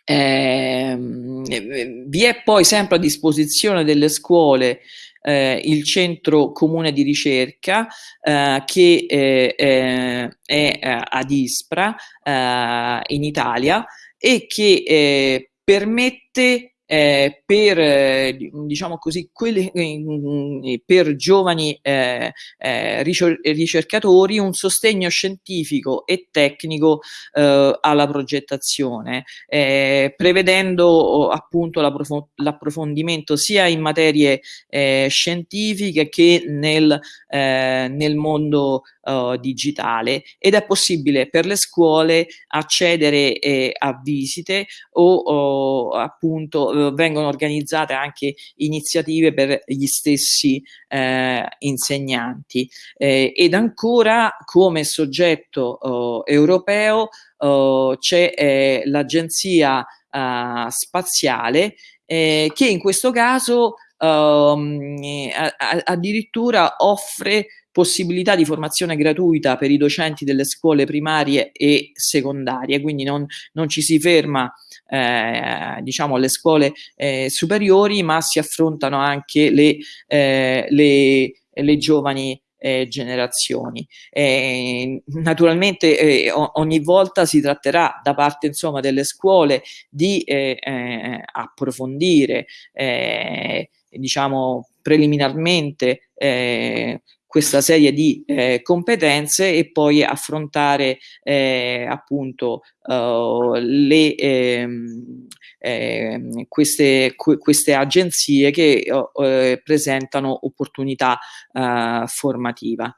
Eh, vi è poi sempre a disposizione delle scuole eh, il centro comune di ricerca eh, che eh, eh è eh, ad Ispra in Italia e che permette eh, per, eh, diciamo così, quelli, eh, per giovani eh, eh, ricercatori un sostegno scientifico e tecnico eh, alla progettazione, prevedendo appunto l'approfondimento sia in materie scientifiche che nel, nel mondo digitale. Ed è possibile per le scuole accedere a visite o, o appunto eh, vengono organizzate anche iniziative per gli stessi eh, insegnanti. Eh, ed ancora come soggetto oh, europeo oh, c'è eh, l'agenzia uh, spaziale eh, che in questo caso um, addirittura offre possibilità di formazione gratuita per i docenti delle scuole primarie e secondarie, quindi non, non ci si ferma eh, diciamo alle scuole eh, superiori, ma si affrontano anche le, eh, le, le giovani eh, generazioni. Eh, naturalmente eh, ogni volta si tratterà da parte insomma, delle scuole di eh, eh, approfondire diciamo preliminarmente questa serie di eh, competenze e poi affrontare eh, appunto uh, le, eh, queste, queste, agenzie che uh, presentano opportunità uh, formativa.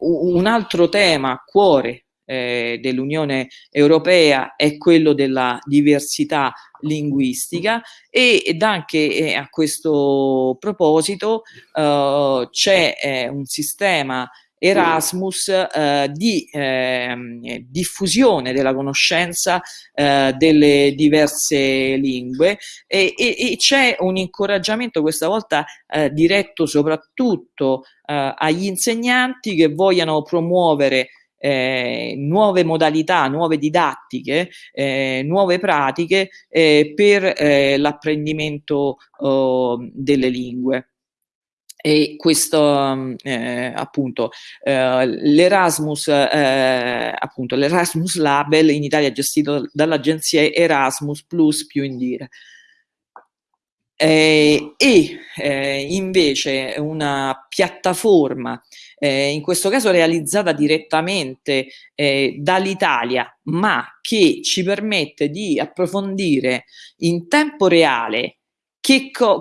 Un altro tema cuore eh, dell'Unione Europea è quello della diversità linguistica ed anche eh, a questo proposito eh, c'è eh, un sistema Erasmus eh, di eh, diffusione della conoscenza eh, delle diverse lingue e, e, e c'è un incoraggiamento questa volta eh, diretto soprattutto agli insegnanti che vogliano promuovere eh, nuove modalità, nuove didattiche, eh, nuove pratiche eh, per eh, l'apprendimento oh, delle lingue. E questo eh, appunto eh, l'Erasmus appunto l'Erasmus Label in Italia gestito dall'agenzia Erasmus Plus più Indire eh, e eh, invece una piattaforma eh, in questo caso realizzata direttamente eh, dall'Italia, ma che ci permette di approfondire in tempo reale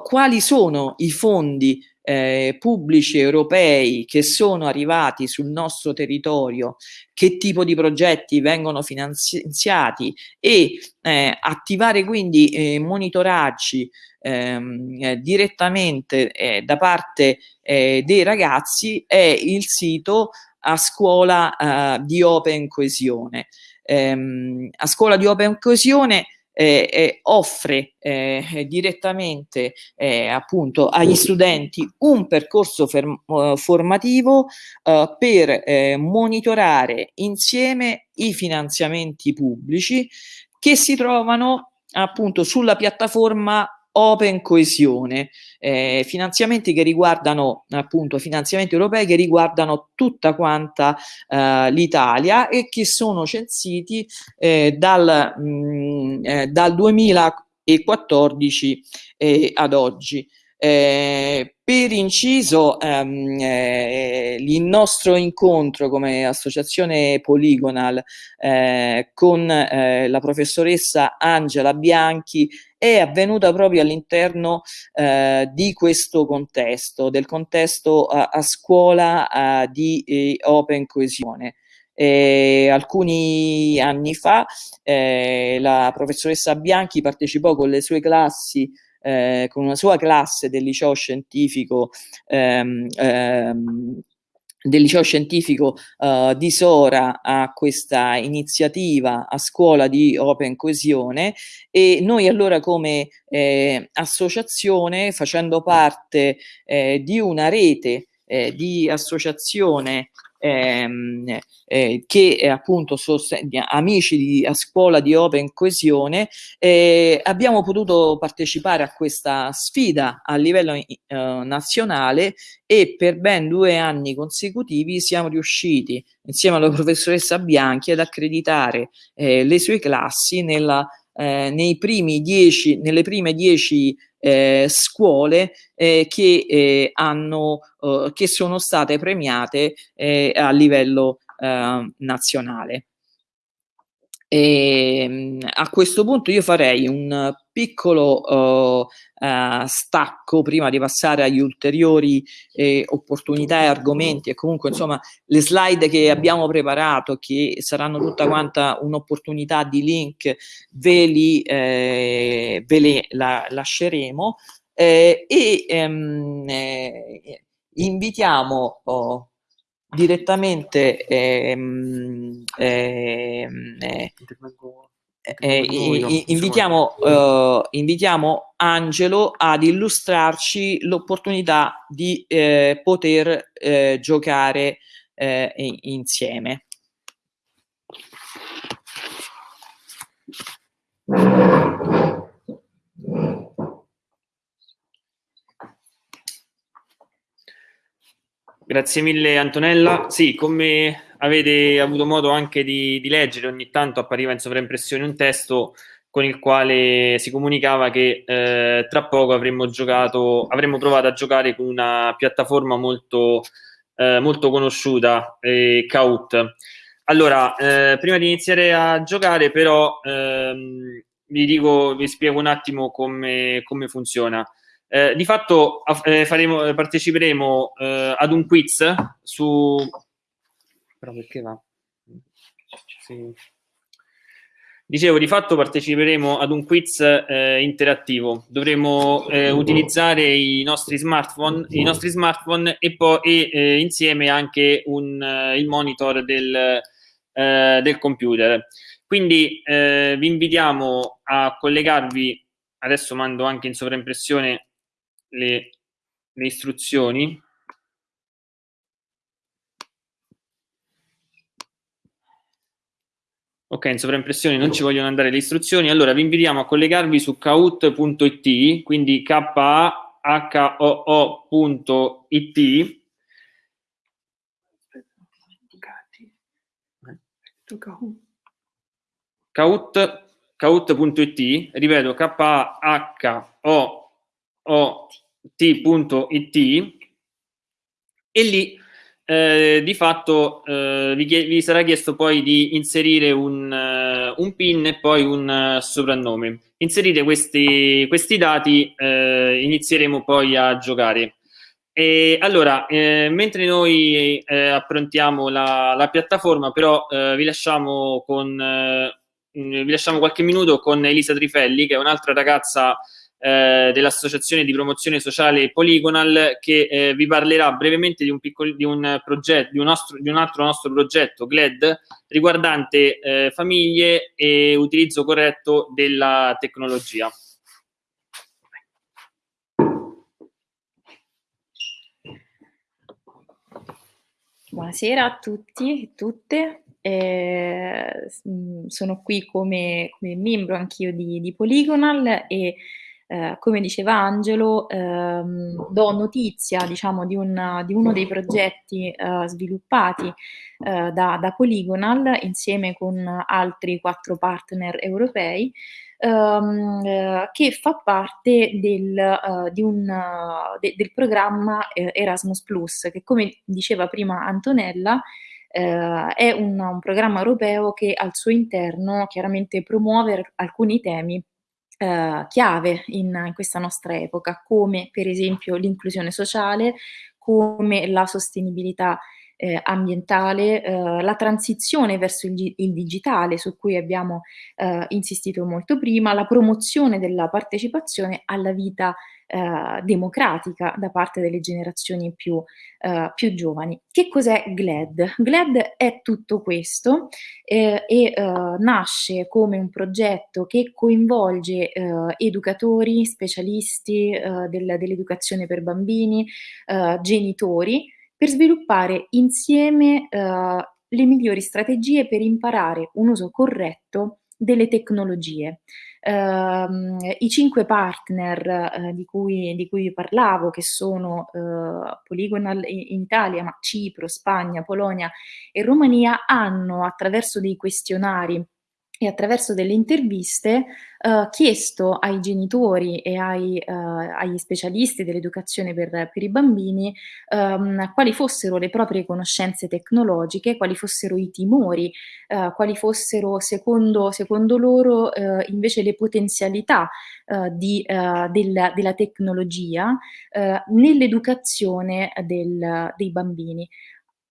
quali sono i fondi eh, pubblici europei che sono arrivati sul nostro territorio, che tipo di progetti vengono finanziati e eh, attivare quindi eh, monitoraggi ehm, eh, direttamente eh, da parte eh, dei ragazzi è il sito a scuola di Open Coesione. Ehm, a scuola di Open Coesione eh, eh, offre eh, direttamente eh, appunto agli studenti un percorso uh, formativo uh, per eh, monitorare insieme i finanziamenti pubblici che si trovano appunto sulla piattaforma Open Coesione, eh, finanziamenti che riguardano appunto finanziamenti europei che riguardano tutta quanta eh, l'Italia e che sono censiti eh, dal, mh, mm, eh, dal 2014 eh, ad oggi. Eh, per inciso, ehm, eh, il nostro incontro come associazione Polygonal eh, con eh, la professoressa Angela Bianchi è avvenuta proprio all'interno eh, di questo contesto, del contesto a, scuola di eh, Open Coesione. Eh, alcuni anni fa eh, la professoressa Bianchi partecipò con le sue classi eh, con una sua classe del liceo scientifico ehm, ehm, del liceo scientifico uh, di Sora a questa iniziativa a scuola di Open Coesione. E noi allora come eh, associazione facendo parte eh, di una rete eh, di associazione ehm, eh, che è appunto amici di, a scuola di Open Coesione, eh, abbiamo potuto partecipare a questa sfida a livello eh, nazionale e per ben due anni consecutivi siamo riusciti insieme alla *laughs* professoressa Bianchi ad accreditare eh, le sue classi nella, eh, dieci, nelle prime dieci eh, scuole eh, che, eh, hanno, eh, che sono state premiate eh, a livello nazionale. E, ehm, a questo punto io farei un piccolo uh, uh, stacco prima di passare agli ulteriori eh, opportunità e argomenti e comunque insomma le slide che abbiamo preparato che saranno tutta quanta un'opportunità di link ve, li, eh, ve le la, lasceremo. Eh, e ehm, eh, invitiamo oh, direttamente ehm, ehm, eh, eh, invitiamo, uh, invitiamo Angelo ad illustrarci l'opportunità di eh, poter eh, giocare eh, insieme. Grazie mille Antonella. Sì, come avete avuto modo anche di, di, leggere, ogni tanto appariva in sovraimpressione un testo con il quale si comunicava che eh, tra poco avremmo giocato, avremmo provato a giocare con una piattaforma molto, eh, molto conosciuta, eh, Kaut. Allora, eh, prima di iniziare a giocare, però, ehm, vi dico, vi spiego un attimo come, come funziona. Eh, di fatto eh, faremo, parteciperemo eh, ad un quiz su... Però perché va? Sì. Dicevo, di fatto parteciperemo ad un quiz eh, interattivo. Dovremo eh, utilizzare i nostri smartphone, i nostri smartphone e poi e, eh, insieme anche un, il monitor del, del computer. Quindi vi invitiamo a collegarvi, adesso mando anche in sovraimpressione le, le istruzioni Ok, in sovraimpressione non ci vogliono andare le istruzioni, allora vi invitiamo a collegarvi su kahoot.it, quindi k-a-h-o-o.it. Kahoot.it, ripeto, k-a-h-o-o.it t.it e lì eh, di fatto eh, vi, vi, sarà chiesto poi di inserire un, uh, un PIN e poi un uh, soprannome. Inserite questi, questi dati, eh, inizieremo poi a giocare. E allora, eh, mentre noi approntiamo la, la, piattaforma, però vi, lasciamo con, vi lasciamo qualche minuto con Elisa Trifelli, che è un'altra ragazza eh, dell'Associazione di Promozione Sociale Polygonal, che eh, vi parlerà brevemente di un, piccolo, di un progetto, di un, nostro, di un altro nostro progetto, GLED, riguardante famiglie e utilizzo corretto della tecnologia. Buonasera a tutti e tutte, eh, sono qui come, come membro anch'io di, di, Polygonal e eh, come diceva Angelo ehm, do notizia diciamo, di, un, di, uno dei progetti eh, sviluppati eh, da, da Polygonal insieme con altri quattro partner europei ehm, che fa parte del, uh, un, de, del programma eh, Erasmus Plus, che come diceva prima Antonella, Uh, è un, un, programma europeo che al suo interno chiaramente promuove alcuni temi uh, chiave in, in, questa nostra epoca, come per esempio l'inclusione sociale, come la sostenibilità eh, ambientale, eh, la transizione verso il, il, digitale su cui abbiamo eh, insistito molto prima, la promozione della partecipazione alla vita eh, democratica da parte delle generazioni più, eh, più giovani. Che cos'è GLED? GLED è tutto questo eh, e nasce come un progetto che coinvolge educatori, specialisti del, dell'educazione per bambini, genitori, per sviluppare insieme eh, le migliori strategie per imparare un uso corretto delle tecnologie. Uh, I cinque partner uh, di, cui, di, cui, parlavo, che sono uh, Polygonal in Italia, ma Cipro, Spagna, Polonia e Romania, hanno attraverso dei questionari e attraverso delle interviste eh, chiesto ai genitori e ai, eh, agli specialisti dell'educazione per, per, i bambini ehm, quali fossero le proprie conoscenze tecnologiche, quali fossero i timori, eh, quali fossero secondo, secondo loro eh, invece le potenzialità eh, di, eh, del, della tecnologia nell'educazione dei bambini.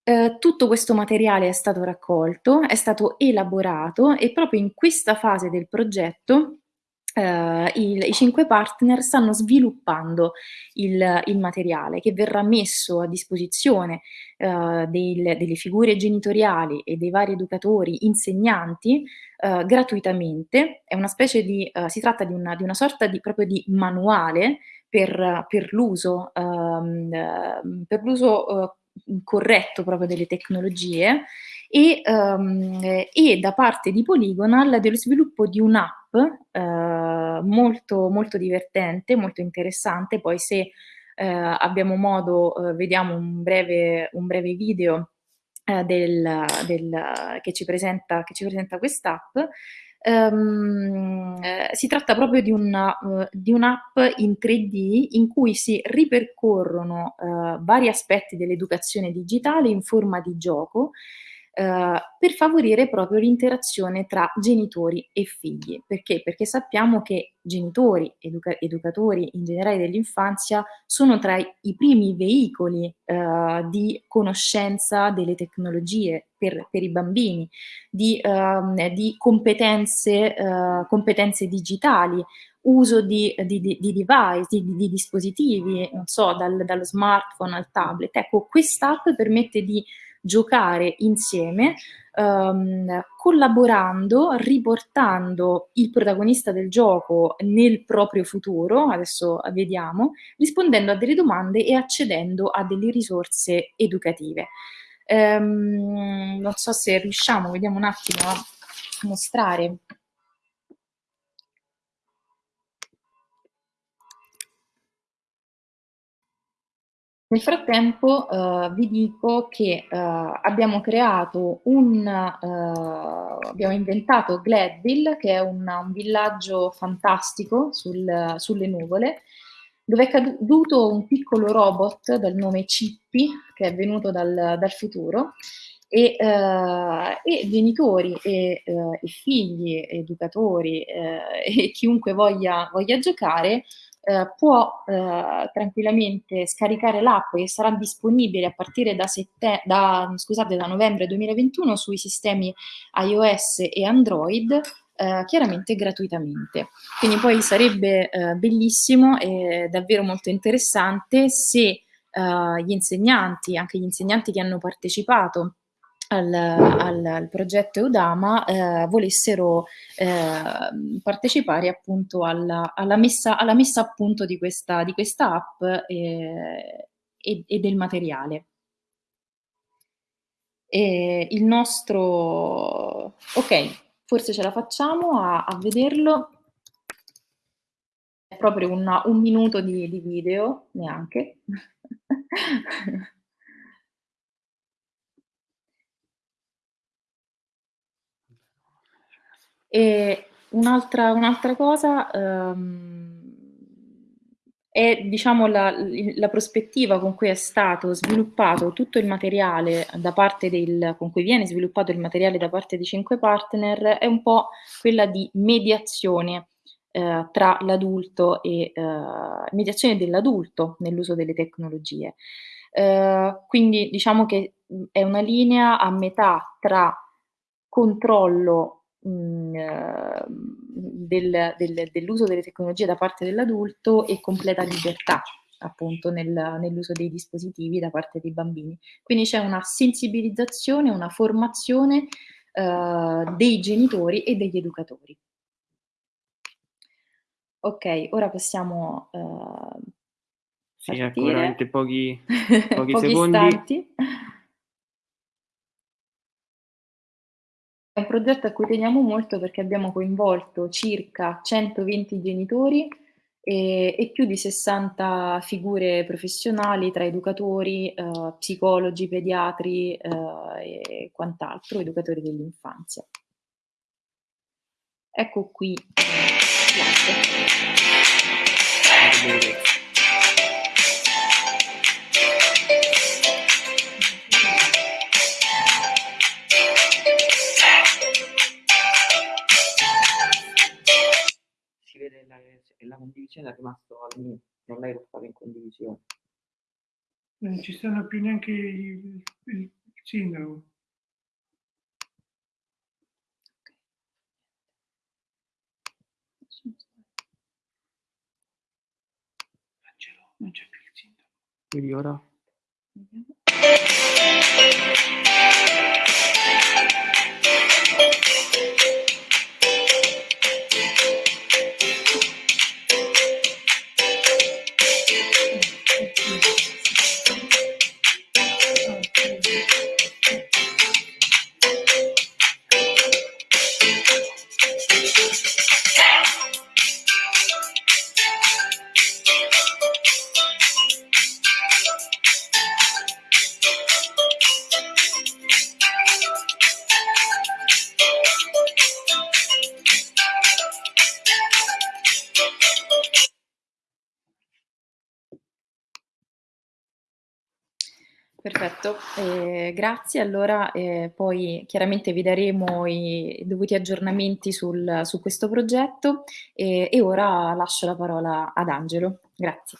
Eh, tutto questo materiale è stato raccolto, è stato elaborato e proprio in questa fase del progetto Uh, il, i cinque partner stanno sviluppando il, il, materiale che verrà messo a disposizione uh, del, delle figure genitoriali e dei vari educatori, insegnanti, uh, gratuitamente. È una specie di, si tratta di una, di una, sorta di, proprio di manuale per, per l'uso, um, per l'uso corretto proprio delle tecnologie e, um, e, da parte di Polygonal dello sviluppo di un'app uh, molto, molto divertente, molto interessante, poi se uh, abbiamo modo uh, vediamo un breve, un breve video del, del, che ci presenta, presenta quest'app Um, eh, si tratta proprio di, una, uh, di, un'app in 3D in cui si ripercorrono uh, vari aspetti dell'educazione digitale in forma di gioco Uh, per favorire proprio l'interazione tra genitori e figli. Perché? Perché sappiamo che genitori, educa educatori in generale dell'infanzia sono tra i, primi veicoli uh, di conoscenza delle tecnologie per, per i bambini, di, uh, di competenze, competenze digitali, uso di, di, di, di device, di, dispositivi, non so, dal, dallo smartphone al tablet. Ecco, quest'app permette di giocare insieme, um, collaborando, riportando il protagonista del gioco nel proprio futuro, adesso vediamo, rispondendo a delle domande e accedendo a delle risorse educative. Um, non so se riusciamo, vediamo un attimo a mostrare Nel frattempo eh, vi dico che eh, abbiamo creato un, eh, abbiamo inventato Gladville, che è un, un villaggio fantastico sul, sulle nuvole, dove è caduto un piccolo robot dal nome Chippy, che è venuto dal, dal futuro, e, eh, e, genitori e, eh, e figli, educatori eh, *laughs* e chiunque voglia, voglia giocare eh, può eh, tranquillamente scaricare l'app che sarà disponibile a partire da, da, scusate, da novembre 2021 sui sistemi iOS e Android, eh, chiaramente gratuitamente. Quindi poi sarebbe eh, bellissimo e davvero molto interessante se eh, gli insegnanti, anche gli insegnanti che hanno partecipato al, al, al progetto Eudama eh, volessero eh, partecipare appunto alla, alla, messa, alla, messa, a punto di questa, di questa app eh, e, e, del materiale. E il nostro... ok, forse ce la facciamo a, a vederlo. È proprio una, un minuto di, di video, neanche. *laughs* E un'altra, un'altra cosa um, è diciamo, la, la, prospettiva con cui è stato sviluppato tutto il materiale da parte del, con cui viene sviluppato il materiale da parte di cinque partner è un po' quella di mediazione eh, tra l'adulto e eh, mediazione dell'adulto nell'uso delle tecnologie. Eh, quindi diciamo che è una linea a metà tra controllo ehm, del, del, dell'uso delle tecnologie da parte dell'adulto e completa libertà appunto nel, nell'uso dei dispositivi da parte dei bambini. Quindi c'è una sensibilizzazione, una formazione eh, dei genitori e degli educatori. Ok, ora possiamo eh, sì, ecco, veramente pochi, *laughs* pochi, pochi secondi. Istanti. È un progetto a cui teniamo molto perché abbiamo coinvolto circa 120 genitori e, e più di 60 figure professionali tra educatori, eh, psicologi, pediatri eh, e quant'altro, educatori dell'infanzia. Ecco qui l'arte. E la condivisione è rimasto al mio, non lo fare in condivisione. Non ci stanno più neanche il, sindaco. Non c'è più il sindaco. Quindi ora? Perfetto, grazie. Allora eh, poi chiaramente vi daremo i dovuti aggiornamenti sul, su questo progetto e, e ora lascio la parola ad Angelo. Grazie.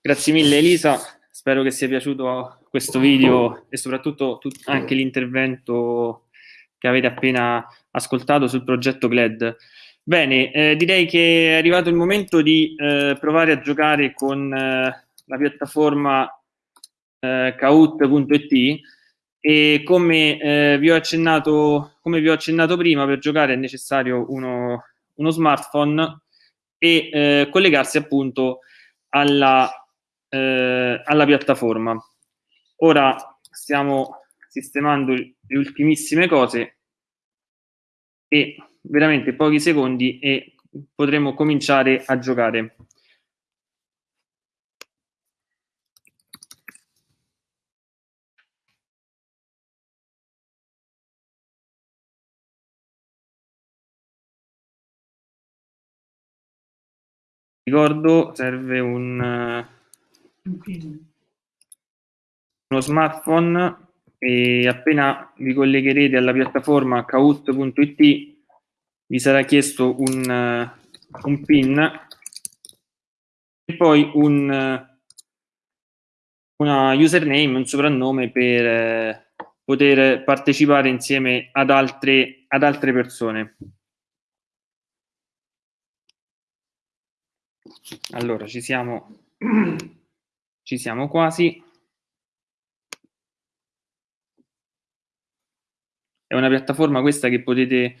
Grazie mille Elisa, spero che sia piaciuto questo video e soprattutto anche l'intervento che avete appena ascoltato sul progetto GLED. Bene, eh, direi che è arrivato il momento di eh, provare a giocare con eh, la piattaforma eh, Kahoot.it e come, eh, vi ho accennato, come vi ho accennato prima, per giocare è necessario uno, uno smartphone e eh, collegarsi appunto alla, alla piattaforma. Ora stiamo sistemando le ultimissime cose e veramente pochi secondi e potremo cominciare a giocare. Ricordo, serve un, uno smartphone e appena vi collegherete alla piattaforma kahoot.it vi sarà chiesto un, un PIN e poi un, una username, un soprannome per eh, poter partecipare insieme ad altre, ad altre persone. Allora, ci siamo, ci siamo quasi. È una piattaforma questa che potete,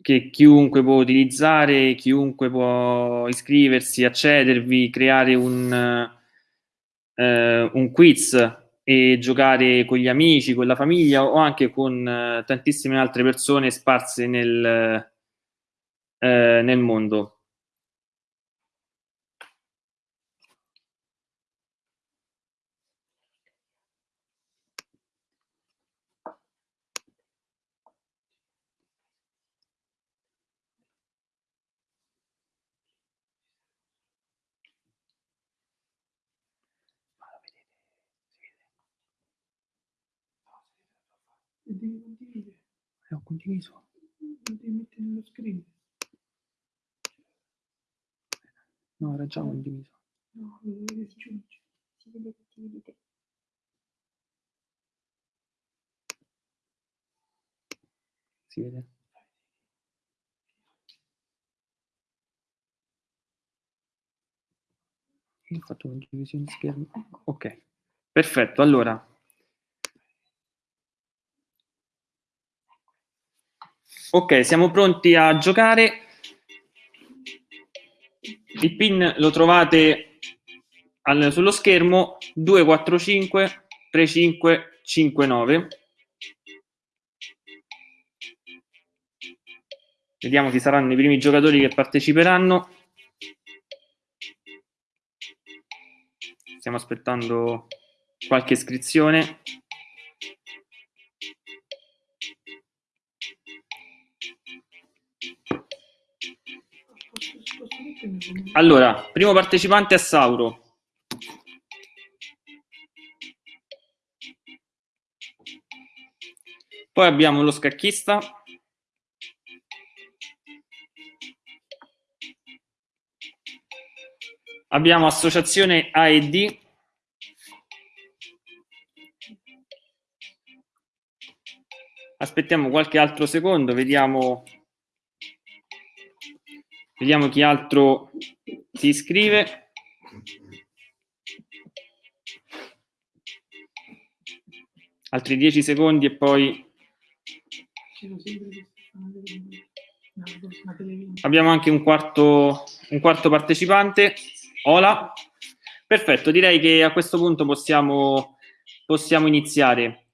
che chiunque può utilizzare, chiunque può iscriversi, accedervi, creare un, eh, un quiz e giocare con gli amici, con la famiglia o anche con eh, tantissime altre persone sparse nel, eh, nel mondo. devi condividere. Eh, ho condiviso. Non devi mettere nello screen. No, era già condiviso. No, lo devi aggiungere. Si vede che ti vedete. Si vede? Io ho fatto condivisione di schermo. Ok, perfetto. Allora, Ok, siamo pronti a giocare. Il pin lo trovate al, sullo schermo 245 3559. Vediamo chi saranno i primi giocatori che parteciperanno. Stiamo aspettando qualche iscrizione. Allora, primo partecipante è Sauro. Poi abbiamo lo scacchista. Abbiamo associazione A e D. Aspettiamo qualche altro secondo, vediamo Vediamo chi altro si iscrive. Altri 10 secondi e poi abbiamo anche un quarto, un quarto partecipante. Ola. Perfetto, direi che a questo punto possiamo, possiamo iniziare.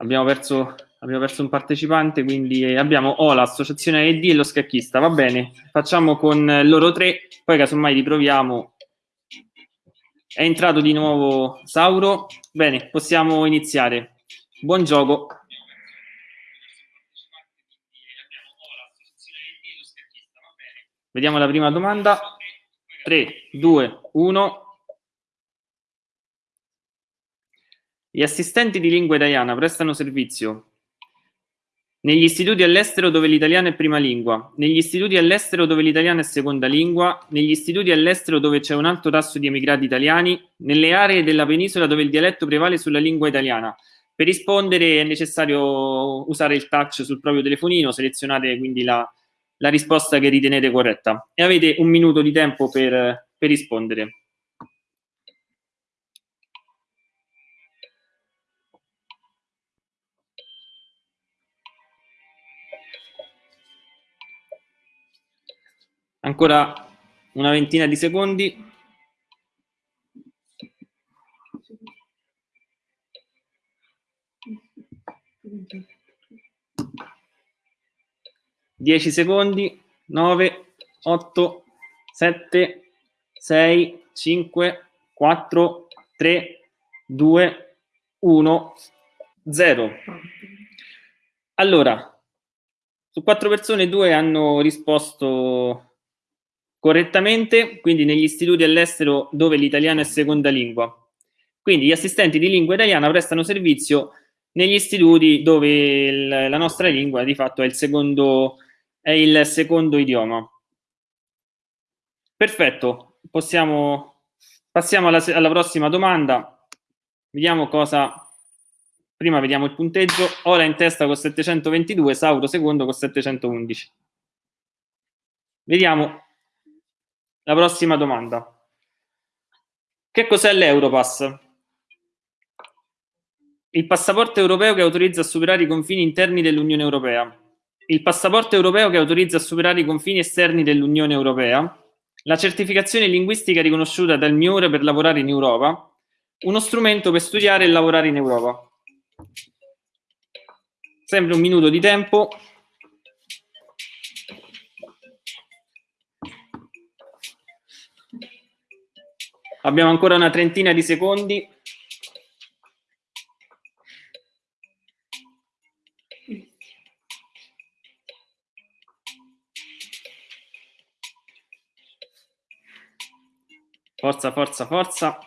Abbiamo perso, abbiamo perso un partecipante, quindi abbiamo o l'associazione AED e lo scacchista. Va bene, facciamo con loro tre, poi casomai riproviamo. È entrato di nuovo Sauro. Bene, possiamo iniziare. Buon gioco. Vediamo la prima domanda. 3, 2, 1. Gli assistenti di lingua italiana prestano servizio negli istituti all'estero dove l'italiano è prima lingua, negli istituti all'estero dove l'italiano è seconda lingua, negli istituti all'estero dove c'è un alto tasso di emigrati italiani, nelle aree della penisola dove il dialetto prevale sulla lingua italiana. Per rispondere è necessario usare il touch sul proprio telefonino, selezionate quindi la, la risposta che ritenete corretta e avete un minuto di tempo per, per rispondere. Ancora una ventina di secondi. Dieci secondi, nove, otto, sette, sei, cinque, quattro, tre, due, uno, zero. Allora, su quattro persone due hanno risposto correttamente, quindi negli istituti all'estero dove l'italiano è seconda lingua. Quindi gli assistenti di lingua italiana prestano servizio negli istituti dove il, la nostra lingua di fatto è il secondo, è il secondo idioma. Perfetto, possiamo, passiamo alla, alla prossima domanda. Vediamo cosa... Prima vediamo il punteggio. Ora in testa con 722, Sauro secondo con 711. Vediamo la prossima domanda. Che cos'è l'Europass? Il passaporto europeo che autorizza a superare i confini interni dell'Unione Europea. Il passaporto europeo che autorizza a superare i confini esterni dell'Unione Europea. La certificazione linguistica riconosciuta dal MIUR per lavorare in Europa. Uno strumento per studiare e lavorare in Europa. Sempre un minuto di tempo. Abbiamo ancora una trentina di secondi. Forza, forza, forza.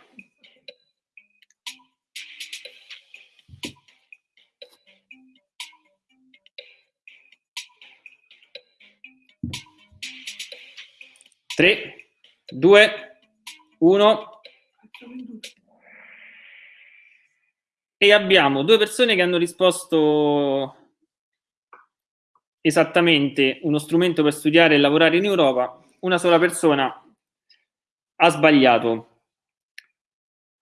Tre, due, uno. E abbiamo due persone che hanno risposto esattamente uno strumento per studiare e lavorare in Europa, una sola persona ha sbagliato.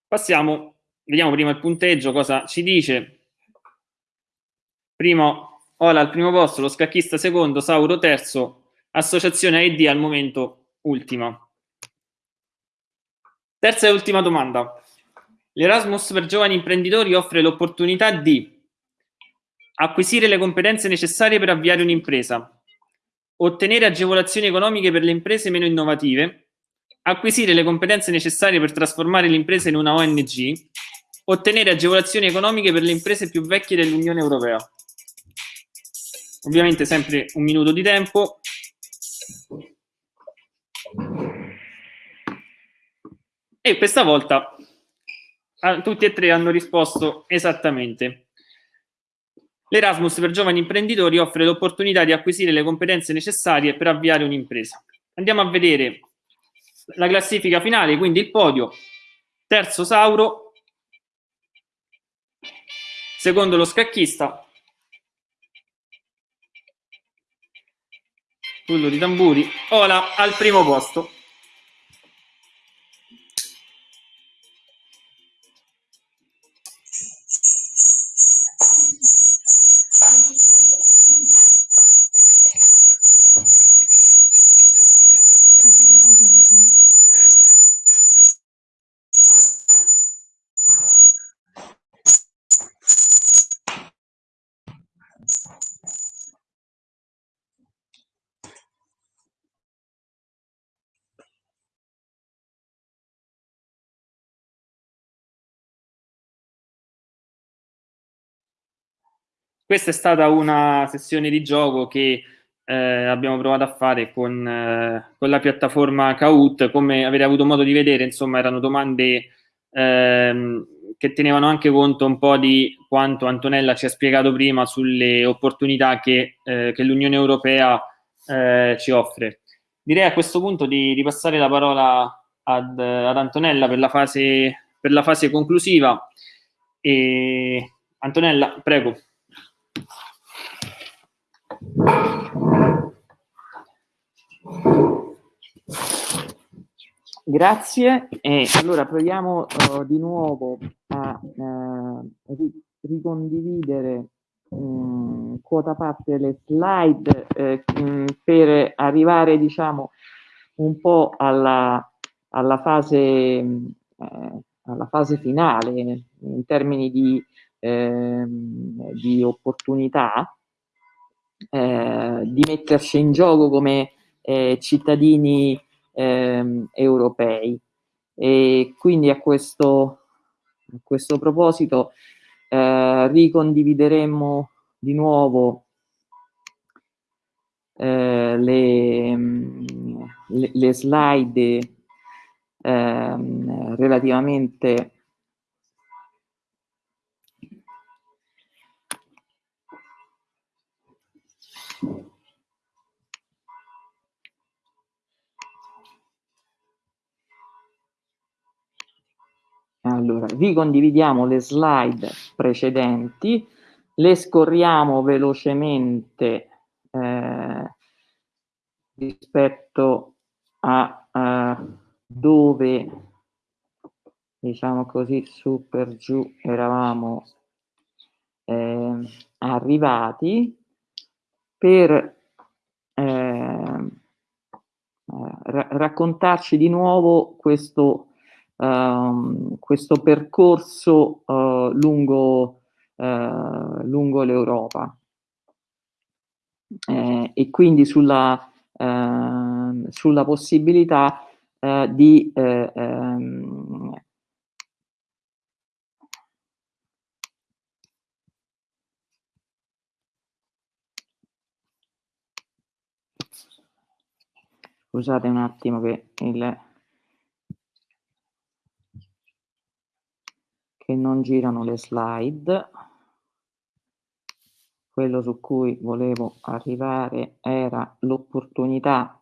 Passiamo, vediamo prima il punteggio, cosa ci dice. Primo, Ola al primo posto, lo scacchista secondo, Sauro terzo, associazione AED al momento ultima. Terza e ultima domanda. L'Erasmus per giovani imprenditori offre l'opportunità di acquisire le competenze necessarie per avviare un'impresa, ottenere agevolazioni economiche per le imprese meno innovative, acquisire le competenze necessarie per trasformare l'impresa in una ONG, ottenere agevolazioni economiche per le imprese più vecchie dell'Unione Europea. Ovviamente sempre un minuto di tempo. E questa volta tutti e tre hanno risposto esattamente. L'Erasmus per giovani imprenditori offre l'opportunità di acquisire le competenze necessarie per avviare un'impresa. Andiamo a vedere la classifica finale, quindi il podio, terzo Sauro, secondo lo scacchista, Tullo di tamburi, Ola al primo posto. Questa è stata una sessione di gioco che eh, abbiamo provato a fare con, eh, con, la piattaforma Kahoot. Come avete avuto modo di vedere, insomma, erano domande ehm, che tenevano anche conto un po' di quanto Antonella ci ha spiegato prima sulle opportunità che, eh, che l'Unione Europea eh, ci offre. Direi a questo punto di ripassare la parola ad, ad Antonella per la, fase, per la fase conclusiva. E, Antonella, prego. Grazie, e allora proviamo uh, di nuovo a uh, ricondividere um, quota parte le slide eh, um, per arrivare diciamo un po' alla, alla, fase, eh, alla fase finale in termini di, eh, di opportunità eh, di metterci in gioco come eh, cittadini eh, europei. E quindi a questo, a questo proposito eh, ricondivideremo di nuovo eh, le, le, le, slide ehm, relativamente allora, ricondividiamo le slide precedenti, le scorriamo velocemente eh, rispetto a, a dove, diciamo così, su per giù eravamo eh, arrivati per eh, ra raccontarci di nuovo questo, uh, questo percorso uh, lungo, uh, lungo l'Europa. Eh, e quindi sulla, ehm, sulla possibilità eh, di eh, ehm, Scusate un attimo che il che non girano le slide. Quello su cui volevo arrivare era l'opportunità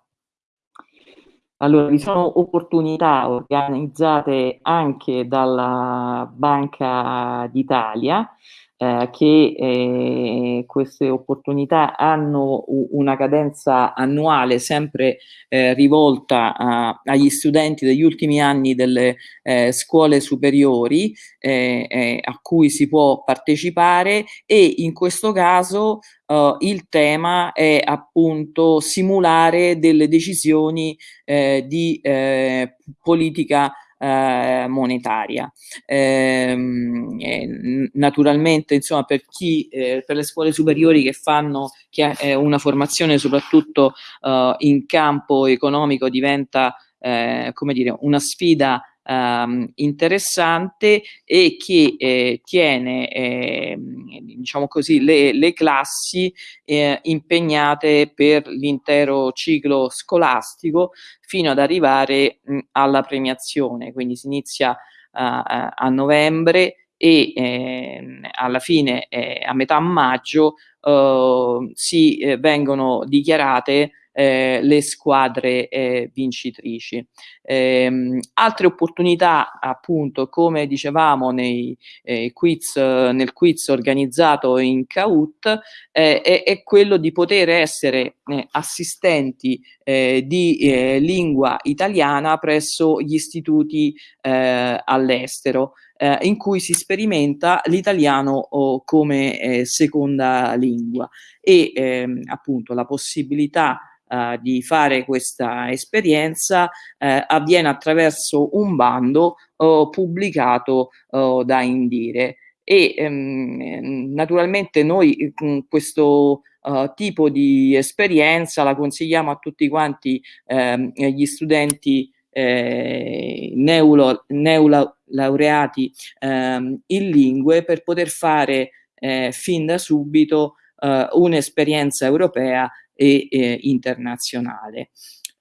allora, vi sono opportunità organizzate anche dalla Banca d'Italia eh, che eh, queste opportunità hanno una cadenza annuale sempre eh, rivolta a, agli studenti degli ultimi anni delle eh, scuole superiori eh, eh, a cui si può partecipare e in questo caso Uh, il tema è appunto simulare delle decisioni eh, di eh, politica eh, monetaria. Ehm, eh, naturalmente, insomma, per chi, eh, per le scuole superiori che fanno che è una formazione soprattutto eh, in campo economico diventa eh, come dire, una sfida ehm, interessante e che eh, tiene eh, diciamo così, le, le classi eh, impegnate per l'intero ciclo scolastico fino ad arrivare mh, alla premiazione, quindi si inizia a novembre e eh, alla fine, eh, a metà maggio, eh, si eh, vengono dichiarate eh, le squadre eh, vincitrici. Eh, altre opportunità, appunto, come dicevamo nei, eh, quiz, nel quiz organizzato in CAUT, eh, è, è, quello di poter essere eh, assistenti di lingua italiana presso gli istituti all'estero. in cui si sperimenta l'italiano come seconda lingua e ehm, appunto la possibilità eh, di fare questa esperienza eh, avviene attraverso un bando oh, pubblicato oh, da Indire. E ehm, naturalmente noi con questo uh, tipo di esperienza la consigliamo a tutti quanti ehm, gli studenti eh, neolaureati ehm, in lingue per poter fare eh, fin da subito eh, un'esperienza europea e eh, internazionale.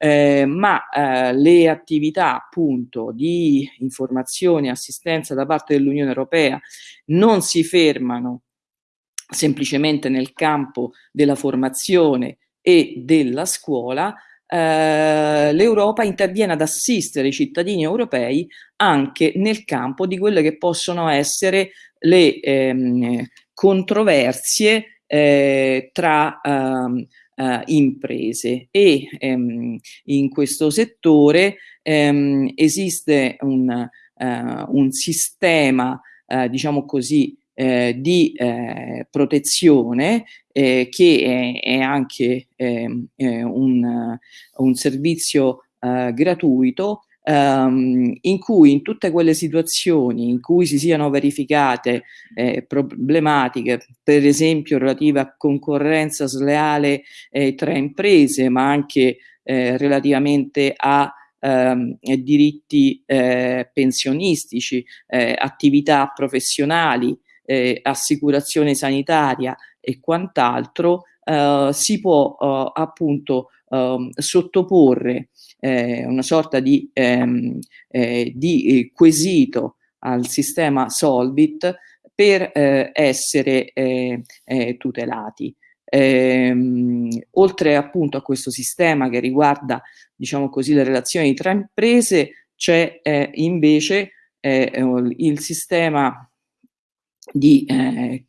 Eh, ma eh, le attività appunto di informazione e assistenza da parte dell'Unione Europea non si fermano semplicemente nel campo della formazione e della scuola, eh, l'Europa interviene ad assistere i cittadini europei anche nel campo di quelle che possono essere le ehm, controversie eh, tra ehm, uh, imprese e ehm, in questo settore ehm, esiste un, uh, un sistema, uh, diciamo così, eh, di eh, protezione eh, che è, è anche ehm, un, un, servizio gratuito um, in cui in tutte quelle situazioni in cui si siano verificate eh, problematiche, per esempio relative a concorrenza sleale eh, tra imprese, ma anche eh, relativamente a ehm, diritti eh, pensionistici, eh, attività professionali, eh, assicurazione sanitaria e quant'altro, si può appunto ehm, sottoporre eh, una sorta di, ehm, eh, di eh, quesito al sistema Solvit per eh, essere eh, eh, tutelati. Ehm, oltre appunto a questo sistema che riguarda diciamo così le relazioni tra imprese c'è invece il sistema di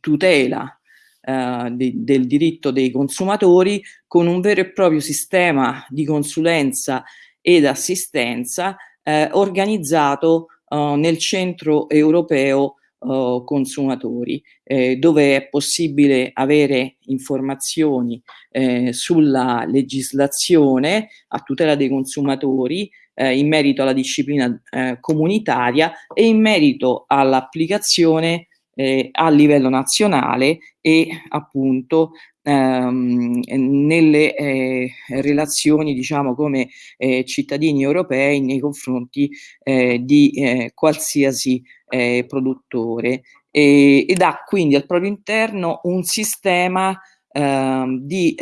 tutela de, del diritto dei consumatori con un vero e proprio sistema di consulenza ed assistenza eh, organizzato eh, nel centro europeo eh, consumatori, eh, dove è possibile avere informazioni eh, sulla legislazione a tutela dei consumatori eh, in merito alla disciplina comunitaria e in merito all'applicazione eh, a livello nazionale e appunto ehm, nelle eh, relazioni diciamo come eh, cittadini europei nei confronti eh, di eh, qualsiasi eh, produttore. E, ed ha quindi al proprio interno un sistema ehm, di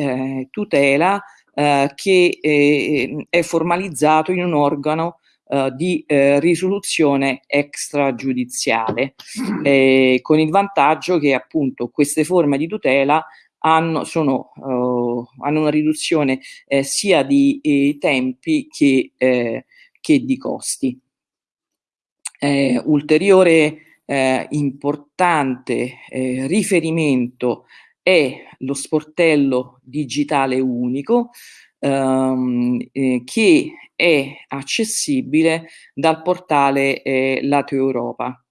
tutela che è formalizzato in un organo Uh, di eh, risoluzione extragiudiziale, eh, con il vantaggio che appunto queste forme di tutela hanno, sono, uh, hanno una riduzione eh, sia di eh, tempi che, eh, che, di costi. Eh, ulteriore importante riferimento è lo sportello digitale unico ehm, che è accessibile dal portale Lato Europa.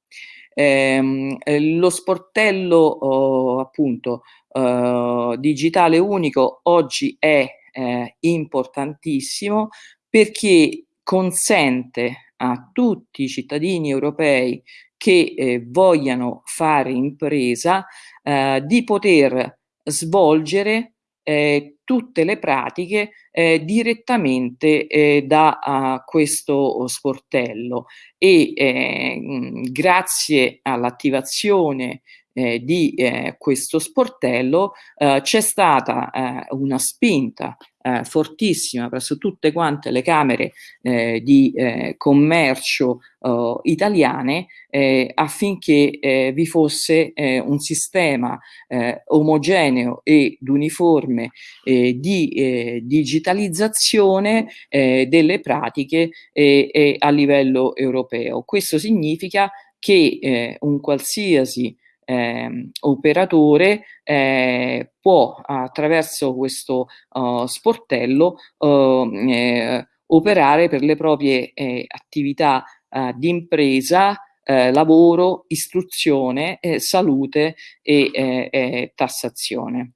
Ehm, lo sportello oh, appunto uh, digitale unico oggi è eh, importantissimo perché consente a tutti i cittadini europei che eh, vogliano fare impresa eh, di poter svolgere eh, tutte le pratiche eh, direttamente eh, da uh, questo sportello. E eh, grazie all'attivazione eh, di eh, questo sportello eh, c'è stata eh, una spinta eh, fortissima presso tutte quante le camere eh, di commercio oh, italiane affinché vi fosse un sistema omogeneo ed uniforme di digitalizzazione delle pratiche a livello europeo. Questo significa che un qualsiasi eh, operatore eh, può attraverso questo uh, sportello uh, eh, operare per le proprie eh, attività uh, di impresa, eh, lavoro, istruzione, eh, salute e tassazione.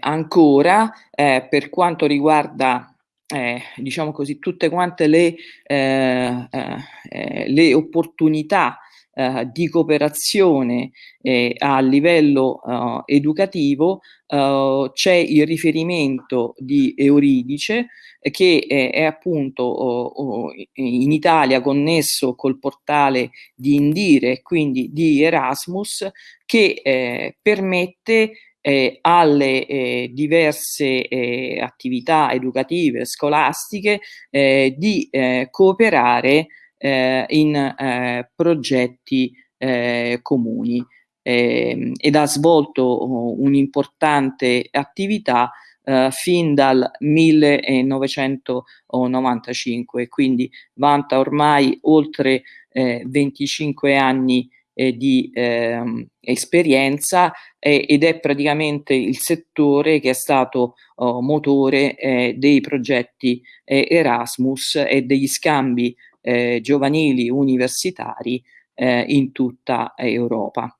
ancora per quanto riguarda eh, diciamo così, tutte quante le, eh, eh, le opportunità eh, di cooperazione eh, a livello uh, educativo uh, c'è il riferimento di Euridice eh, che è, è appunto oh, in Italia connesso col portale di Indire quindi di Erasmus che eh, permette eh, alle eh, diverse eh, attività educative, scolastiche, di cooperare eh, in eh, progetti eh, comuni. Ehm, ed ha svolto oh, un'importante attività eh, fin dal 1995, quindi vanta ormai oltre 25 anni eh, di eh, esperienza eh, ed è praticamente il settore che è stato oh, motore eh, dei progetti Erasmus e degli scambi eh, giovanili universitari eh, in tutta Europa.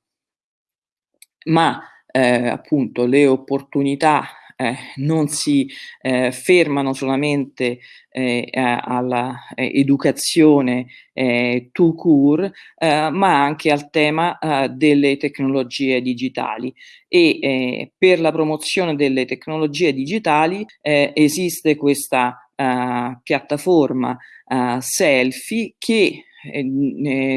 Ma eh, appunto le opportunità eh, non si eh, fermano solamente eh, alla eh, eh, tout court, eh, ma anche al tema delle tecnologie digitali e per la promozione delle tecnologie digitali esiste questa piattaforma selfie che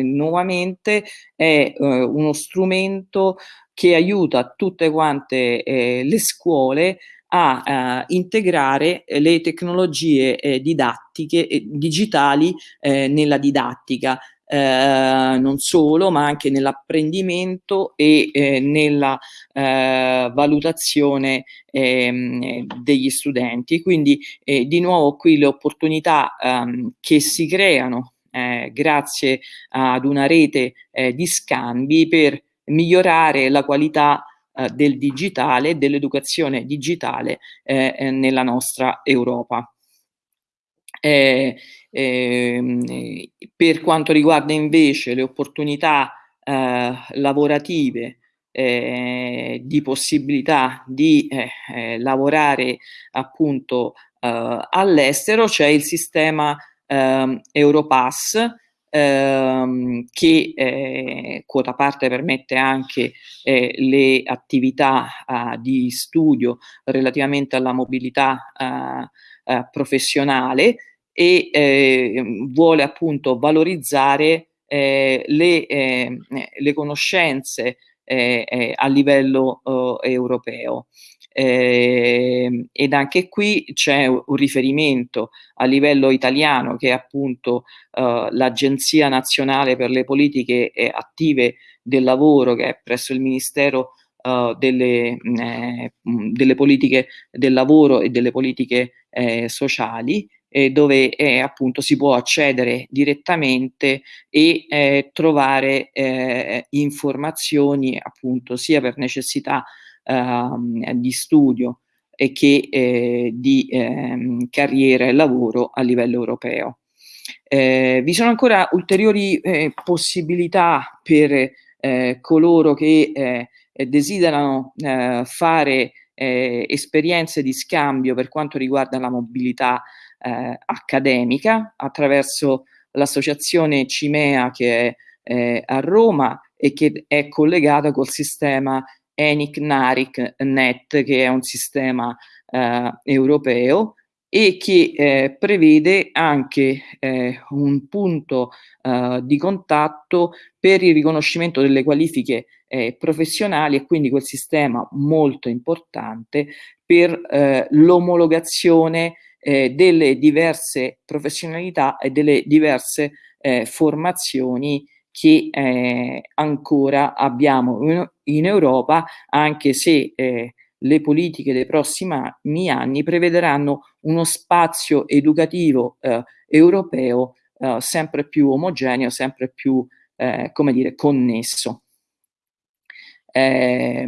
nuovamente è uno strumento che aiuta tutte quante eh, le scuole a uh, integrare le tecnologie eh, didattiche e digitali eh, nella didattica, eh, non solo, ma anche nell'apprendimento e eh, nella eh, valutazione ehm, degli studenti. Quindi di nuovo qui le opportunità ehm, che si creano eh, grazie ad una rete eh, di scambi per migliorare la qualità eh, del digitale, dell'educazione digitale eh, eh, nella nostra Europa. Eh, ehm, per quanto riguarda invece le opportunità eh, lavorative eh, di possibilità di lavorare appunto all'estero c'è il sistema ehm, Europass ehm, che eh, quota parte permette anche eh, le attività eh, di studio relativamente alla mobilità eh, eh, professionale e ehm, vuole appunto valorizzare eh, le, ehm, le, conoscenze a livello europeo. Eh, ed anche qui c'è un riferimento a livello italiano che è appunto eh, l'Agenzia Nazionale per le Politiche eh, Attive del Lavoro che è presso il Ministero uh, delle, eh, delle, politiche del lavoro e delle politiche eh, sociali eh, dove eh, appunto si può accedere direttamente e eh, trovare informazioni appunto sia per necessità Ehm, di studio e che eh, di ehm, carriera e lavoro a livello europeo. Eh, vi sono ancora ulteriori eh, possibilità per eh, coloro che eh, desiderano eh, fare esperienze di scambio per quanto riguarda la mobilità accademica attraverso l'associazione Cimea che è a Roma e che è collegata col sistema ENIC NARIC NET, che è un sistema eh, europeo e che eh, prevede anche eh, un punto eh, di contatto per il riconoscimento delle qualifiche eh, professionali e quindi quel sistema molto importante per eh, delle diverse professionalità e delle diverse formazioni che eh, ancora abbiamo in Europa, anche se eh, le politiche dei prossimi anni prevederanno uno spazio educativo eh, europeo eh, sempre più omogeneo, sempre più, eh, come dire, connesso. Eh,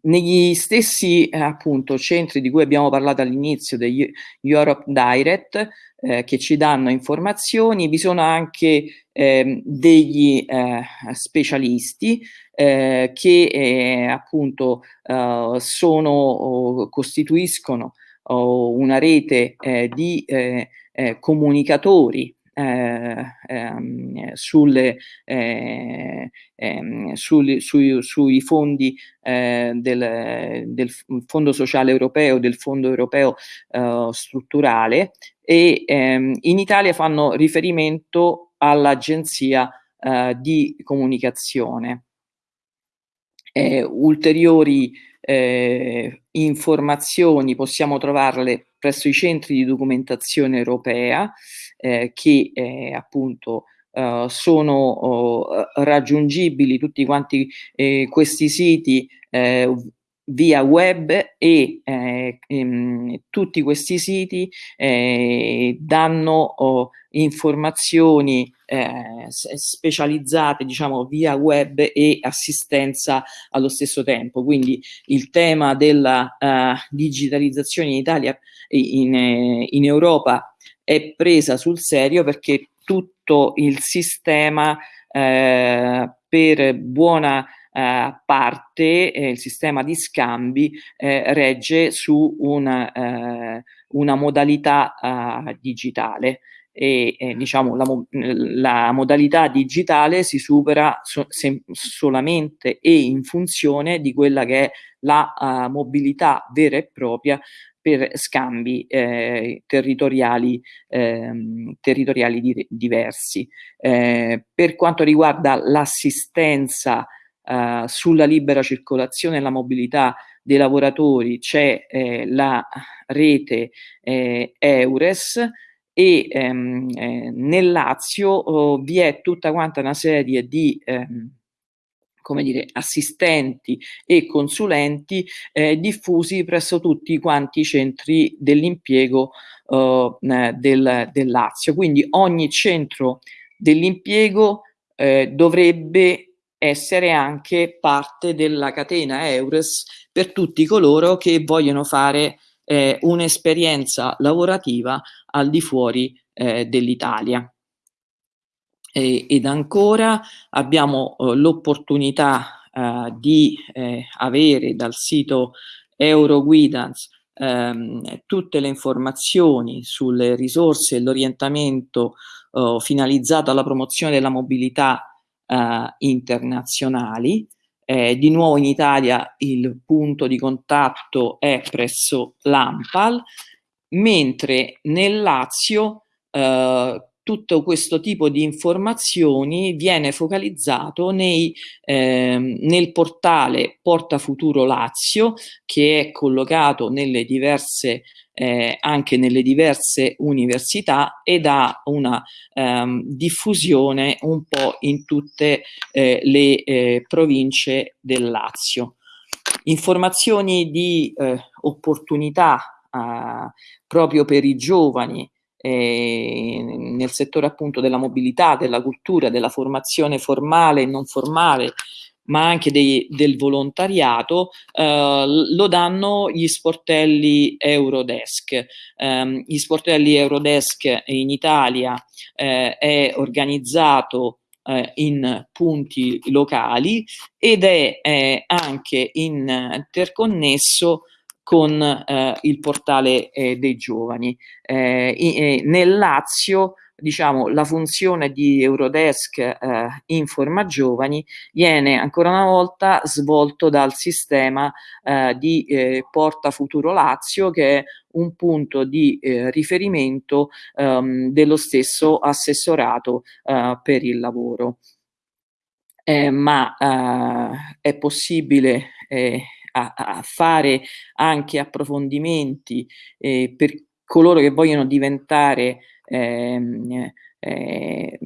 negli stessi eh, appunto centri di cui abbiamo parlato all'inizio degli Europe Direct eh, che ci danno informazioni vi sono anche ehm, degli eh, specialisti eh, che eh, appunto sono costituiscono una rete di comunicatori eh, ehm, sulle, eh, ehm, sui, sui, sui, fondi eh, del, del, Fondo Sociale Europeo, del Fondo Europeo eh, Strutturale e ehm, in Italia fanno riferimento all'Agenzia eh, di Comunicazione. ulteriori eh, informazioni possiamo trovarle presso i centri di documentazione europea eh, che eh, appunto Uh, sono uh, raggiungibili tutti quanti eh, questi siti eh, via web e eh, ehm, tutti questi siti eh, danno oh, informazioni eh, specializzate diciamo via web e assistenza allo stesso tempo. Quindi il tema della uh, digitalizzazione in Italia in, in Europa è presa sul serio perché tutto il sistema eh, per buona eh, parte, eh, il sistema di scambi, eh, regge su una, eh, una modalità eh, digitale. E diciamo la, la, modalità digitale si supera so, solamente e in funzione di quella che è la uh, mobilità vera e propria per scambi eh, territoriali, eh, territoriali di, diversi. Eh, per quanto riguarda l'assistenza eh, sulla libera circolazione e la mobilità dei lavoratori c'è eh, la rete eh, EURES e ehm, nel Lazio oh, vi è tutta quanta una serie di ehm, come dire, assistenti e consulenti eh, diffusi presso tutti quanti i centri dell'impiego eh, del, del, Lazio. Quindi ogni centro dell'impiego eh, dovrebbe essere anche parte della catena EURES per tutti coloro che vogliono fare eh, un'esperienza lavorativa al di fuori eh, dell'Italia. Ed ancora abbiamo eh, l'opportunità eh, di eh, avere dal sito Euroguidance ehm, tutte le informazioni sulle risorse e l'orientamento eh, finalizzato alla promozione della mobilità eh, internazionali. Eh, di nuovo in Italia il punto di contatto è presso l'AMPAL, mentre nel Lazio eh, tutto questo tipo di informazioni viene focalizzato nei, eh, nel portale Porta Futuro Lazio che è collocato nelle diverse, eh, anche nelle diverse università ed ha una ehm, diffusione un po' in tutte eh, le eh, province del Lazio. Informazioni di eh, opportunità eh, proprio per i giovani eh, nel settore appunto della mobilità, della cultura, della formazione formale e non formale, ma anche dei, del volontariato, eh, lo danno gli sportelli Eurodesk. Eh, gli sportelli Eurodesk in Italia eh, è organizzato eh, in punti locali ed è anche interconnesso con eh, il portale eh, dei giovani. Eh, in, nel Lazio diciamo, la funzione di Eurodesk eh, Informa Giovani viene ancora una volta svolto dal sistema eh, di eh, Porta Futuro Lazio che è un punto di eh, riferimento ehm, dello stesso assessorato eh, per il lavoro. Eh, ma è possibile a, a fare anche approfondimenti eh, per coloro che vogliono diventare ehm, eh,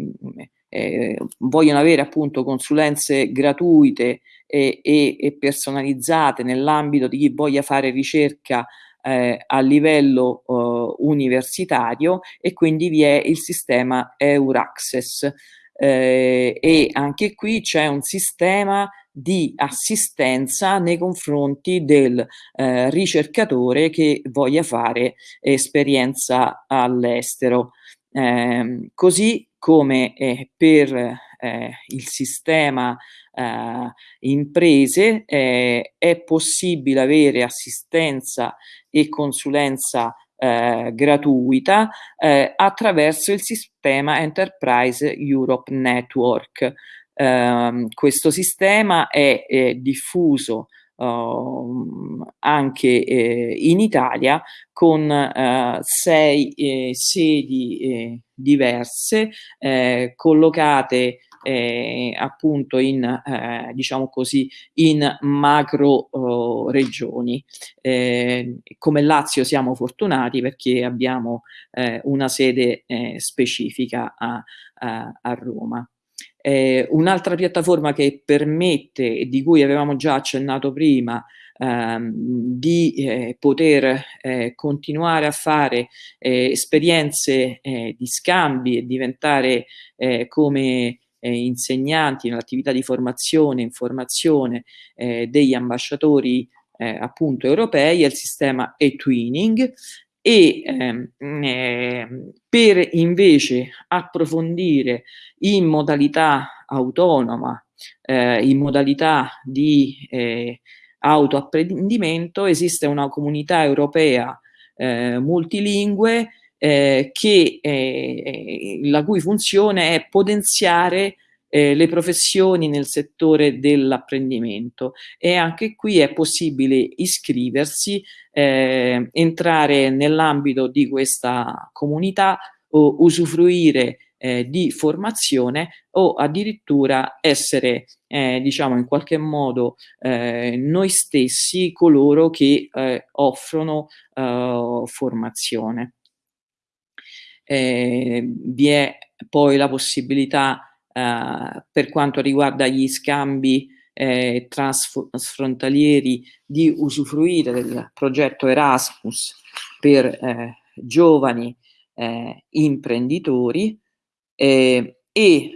eh, vogliono avere appunto consulenze gratuite e, e, e personalizzate nell'ambito di chi voglia fare ricerca eh, a livello eh, universitario e quindi vi è il sistema Euraccess. Eh, e anche qui c'è un sistema di assistenza nei confronti del eh, ricercatore che voglia fare esperienza all'estero. Eh, così come eh, per eh, il sistema eh, imprese eh, è possibile avere assistenza e consulenza eh, gratuita eh, attraverso il sistema Enterprise Europe Network. Eh, questo sistema è, è diffuso uh, anche eh, in Italia con uh, sei eh, sedi eh, diverse eh, collocate eh, appunto in, eh, diciamo così, in macro oh, regioni. Eh, come Lazio siamo fortunati perché abbiamo eh, una sede specifica a, a, a Roma. Eh, Un'altra piattaforma che permette, e di cui avevamo già accennato prima, ehm, di eh, poter eh, continuare a fare eh, esperienze eh, di scambi e diventare eh, come insegnanti nell'attività di formazione e informazione degli ambasciatori appunto europei è il sistema e-twinning e ehm, eh, per invece approfondire in modalità autonoma, eh, in modalità di eh, autoapprendimento, esiste una comunità europea eh, multilingue eh, che, eh, la cui funzione è potenziare eh, le professioni nel settore dell'apprendimento e anche qui è possibile iscriversi, eh, entrare nell'ambito di questa comunità o usufruire eh, di formazione o addirittura essere eh, diciamo in qualche modo eh, noi stessi coloro che eh, offrono eh, formazione. Eh, vi è poi la possibilità eh, per quanto riguarda gli scambi eh, transfrontalieri di usufruire del progetto Erasmus per eh, giovani eh, imprenditori. e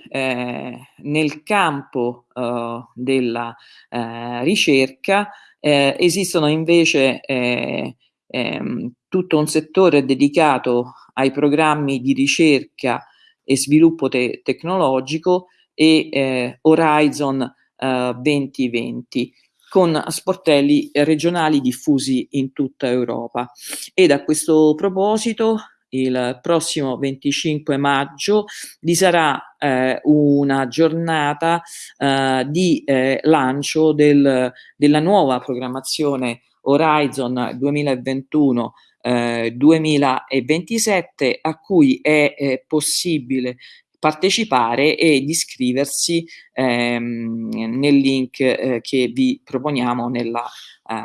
eh, nel campo eh, della eh, ricerca eh, esistono invece eh, ehm, tutto un settore dedicato ai programmi di ricerca e sviluppo te tecnologico e eh, Horizon 2020 con sportelli regionali diffusi in tutta Europa. Ed a questo proposito il prossimo 25 maggio vi sarà eh, una giornata eh, di eh, lancio del, della nuova programmazione Horizon 2021 2027 eh, a cui è eh, possibile partecipare ed iscriversi ehm, nel link eh, che vi proponiamo nella,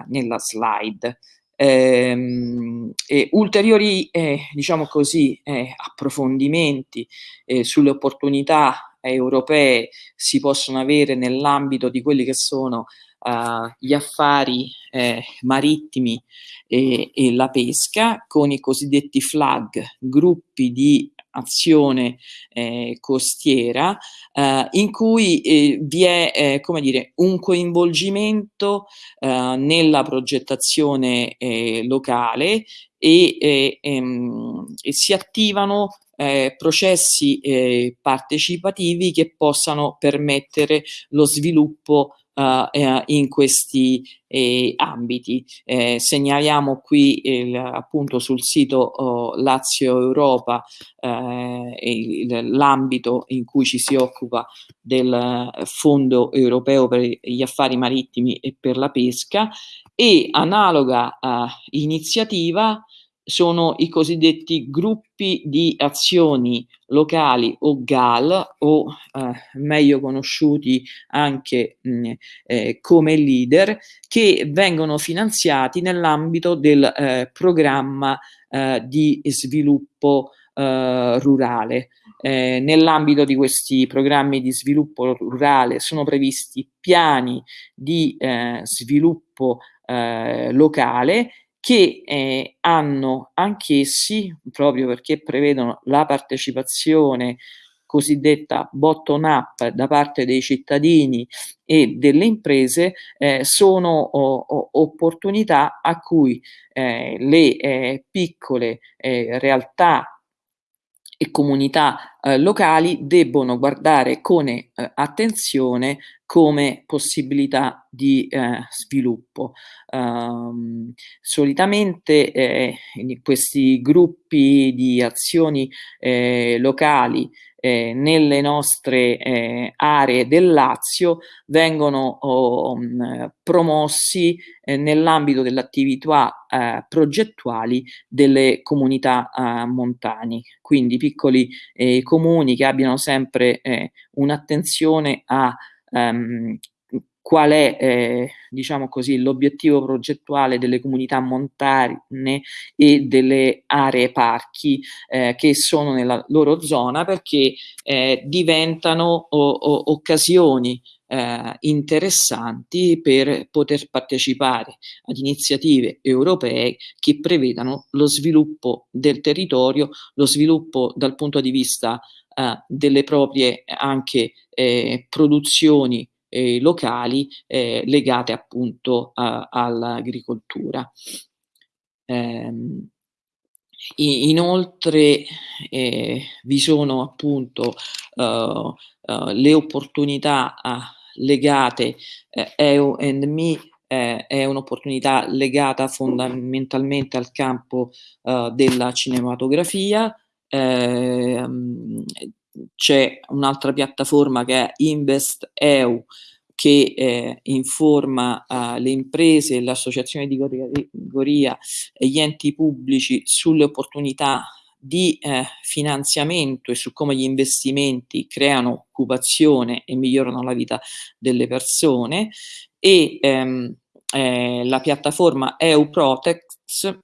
nella slide. Ehm, e ulteriori, eh, diciamo così, eh, approfondimenti eh, sulle opportunità europee si possono avere nell'ambito di quelli che sono uh, gli affari eh, marittimi e, e, la pesca con i cosiddetti flag, gruppi di azione eh, costiera eh, in cui eh, vi è eh, come dire, un coinvolgimento eh, nella progettazione eh, locale e, ehm, e, si attivano processi partecipativi che possano permettere lo sviluppo Uh, in questi eh, ambiti. Eh, segnaliamo qui il, appunto sul sito oh, Lazio Europa eh, l'ambito in cui ci si occupa del Fondo Europeo per gli affari marittimi e per la pesca e analoga iniziativa sono i cosiddetti gruppi di azioni locali o GAL o eh, meglio conosciuti anche mh, eh, come leader che vengono finanziati nell'ambito del eh, programma eh, di sviluppo eh, rurale. Eh, nell'ambito di questi programmi di sviluppo rurale sono previsti piani di sviluppo locale che eh, hanno anch'essi, proprio perché prevedono la partecipazione cosiddetta bottom up da parte dei cittadini e delle imprese, eh, sono o, o, opportunità a cui eh, le eh, piccole eh, realtà e comunità eh, locali debbono guardare con attenzione come possibilità di eh, sviluppo. Um, solitamente eh, questi gruppi di azioni eh, locali eh, nelle nostre eh, aree del Lazio vengono oh, promossi eh, nell'ambito delle attività progettuali delle comunità montane, quindi piccoli comuni che abbiano sempre un'attenzione a ehm, qual è, eh, diciamo l'obiettivo progettuale delle comunità montane e delle aree parchi eh, che sono nella loro zona perché eh, diventano o, o, occasioni eh, interessanti per poter partecipare ad iniziative europee che prevedano lo sviluppo del territorio, lo sviluppo dal punto di vista eh, delle proprie anche eh, produzioni eh, locali eh, legate appunto all'agricoltura. Eh, inoltre eh, vi sono appunto uh, uh, le opportunità uh, legate EU and Me è un'opportunità legata fondamentalmente al campo della cinematografia. Eh, c'è un'altra piattaforma che è Invest EU che eh, informa uh, le imprese, l'associazione di categoria e gli enti pubblici sulle opportunità di eh, finanziamento e su come gli investimenti creano occupazione e migliorano la vita delle persone. E ehm, eh, la piattaforma EU Protects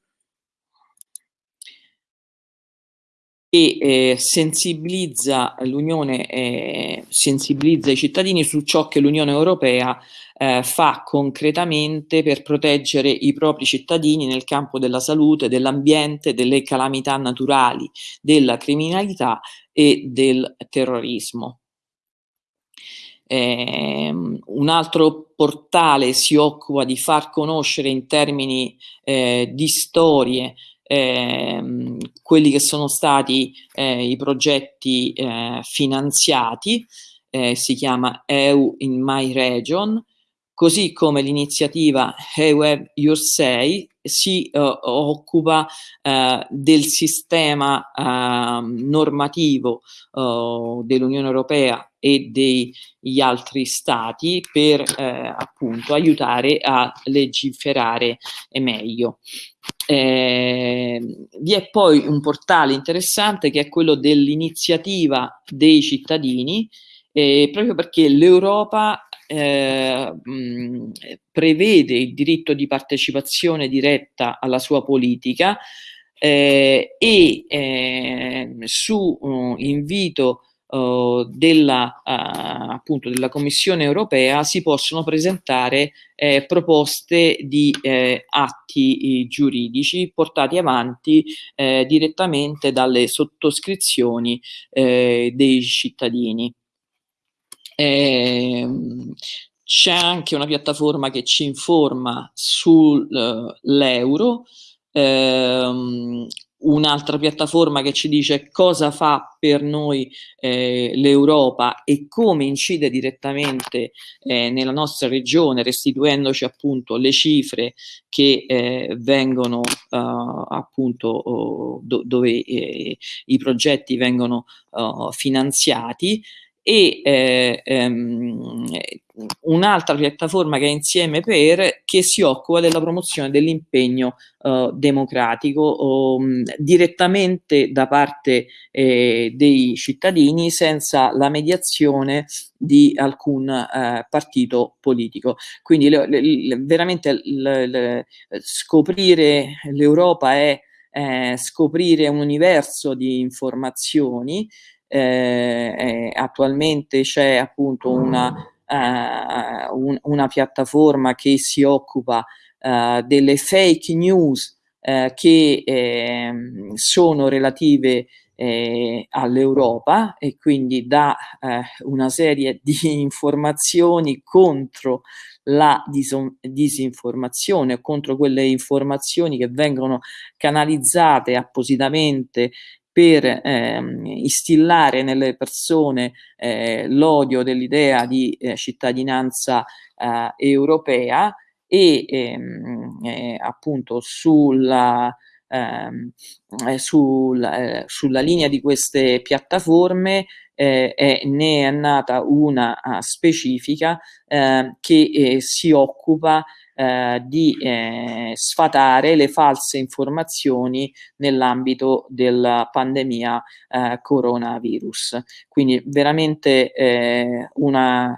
e eh, sensibilizza l'Unione, eh, sensibilizza i cittadini su ciò che l'Unione Europea eh, fa concretamente per proteggere i propri cittadini nel campo della salute, dell'ambiente, delle calamità naturali, della criminalità e del terrorismo. Eh, un altro portale si occupa di far conoscere in termini eh, di storie eh, quelli che sono stati eh, i progetti eh, finanziati, eh, si chiama EU in My Region, così come l'iniziativa Hey Web Your Say si uh, occupa uh, del sistema uh, normativo dell'Unione Europea e degli altri stati per appunto aiutare a legiferare meglio. Eh, vi è poi un portale interessante che è quello dell'iniziativa dei cittadini, eh, proprio perché l'Europa eh, mh, prevede il diritto di partecipazione diretta alla sua politica eh, e eh, su uh, invito uh, della, uh, appunto della Commissione europea si possono presentare eh, proposte di eh, atti giuridici portati avanti eh, direttamente dalle sottoscrizioni eh, dei cittadini. Eh, c'è anche una piattaforma che ci informa sull'euro, ehm, un'altra piattaforma che ci dice cosa fa per noi eh, l'Europa e come incide direttamente eh, nella nostra regione, restituendoci appunto le cifre che eh, vengono uh, appunto oh, do, dove eh, i progetti vengono uh, finanziati e eh, ehm, un'altra piattaforma che è Insieme per che si occupa della promozione dell'impegno eh, democratico mh, direttamente da parte eh, dei cittadini senza la mediazione di alcun eh, partito politico. Quindi le, le, veramente le, scoprire l'Europa è eh, scoprire un universo di informazioni eh, eh, attualmente c'è appunto una, uh, un, una, piattaforma che si occupa uh, delle fake news uh, che ehm, sono relative eh, all'Europa e quindi dà eh, una serie di *laughs* informazioni contro la disinformazione, contro quelle informazioni che vengono canalizzate appositamente per ehm, instillare nelle persone eh, l'odio dell'idea di eh, cittadinanza eh, europea e ehm, eh, appunto sulla, ehm, eh, sul, eh, sulla linea di queste piattaforme è, ne è nata una uh, specifica che si occupa eh, di eh, sfatare le false informazioni nell'ambito della pandemia eh, coronavirus. Quindi veramente eh, una,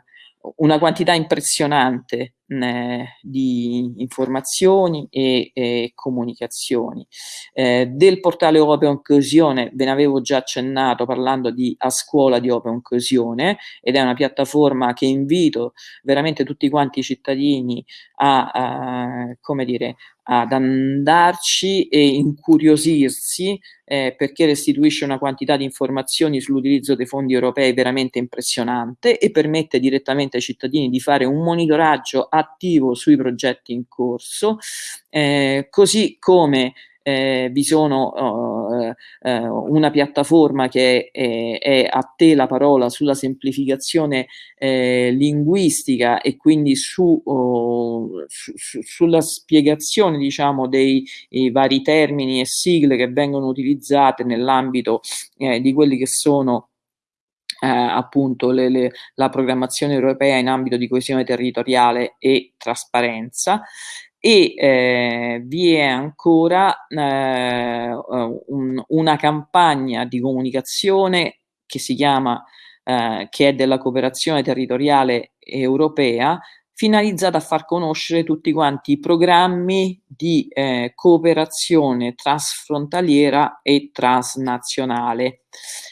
una quantità impressionante eh, di informazioni e, e comunicazioni. Eh, del portale Open Coesione ve ne avevo già accennato parlando di A Scuola di Open Coesione ed è una piattaforma che invito veramente tutti quanti i cittadini a, a come dire, ad andarci e incuriosirsi eh, perché restituisce una quantità di informazioni sull'utilizzo dei fondi europei veramente impressionante e permette direttamente ai cittadini di fare un monitoraggio attivo sui progetti in corso, eh, così come eh, vi sono uh, uh, una piattaforma che è, è, a te la parola sulla semplificazione eh, linguistica e quindi su, uh, su, sulla spiegazione diciamo dei vari termini e sigle che vengono utilizzate nell'ambito eh, di quelli che sono eh, appunto le, le, la programmazione europea in ambito di coesione territoriale e trasparenza e eh, vi è ancora eh, un, una campagna di comunicazione che si chiama, eh, che è della cooperazione territoriale europea, finalizzata a far conoscere tutti quanti i programmi di eh, cooperazione trasfrontaliera e transnazionale.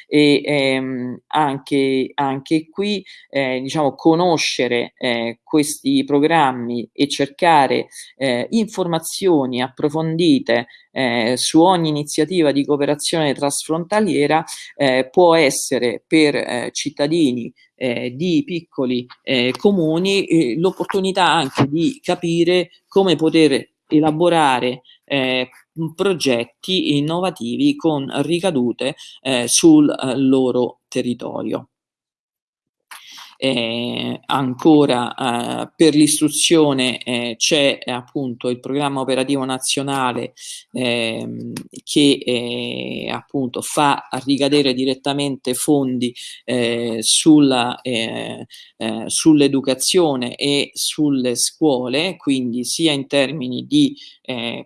E ehm, anche, anche qui eh, diciamo conoscere eh, questi programmi e cercare eh, informazioni approfondite eh, su ogni iniziativa di cooperazione trasfrontaliera eh, può essere per cittadini eh, di piccoli eh, comuni eh, l'opportunità anche di capire come poter elaborare eh, progetti innovativi con ricadute eh, sul eh, loro territorio. Eh, ancora eh, per l'istruzione eh, c'è appunto il programma operativo nazionale ehm, che eh, appunto fa ricadere direttamente fondi eh, eh, sull'educazione e sulle scuole, quindi sia in termini di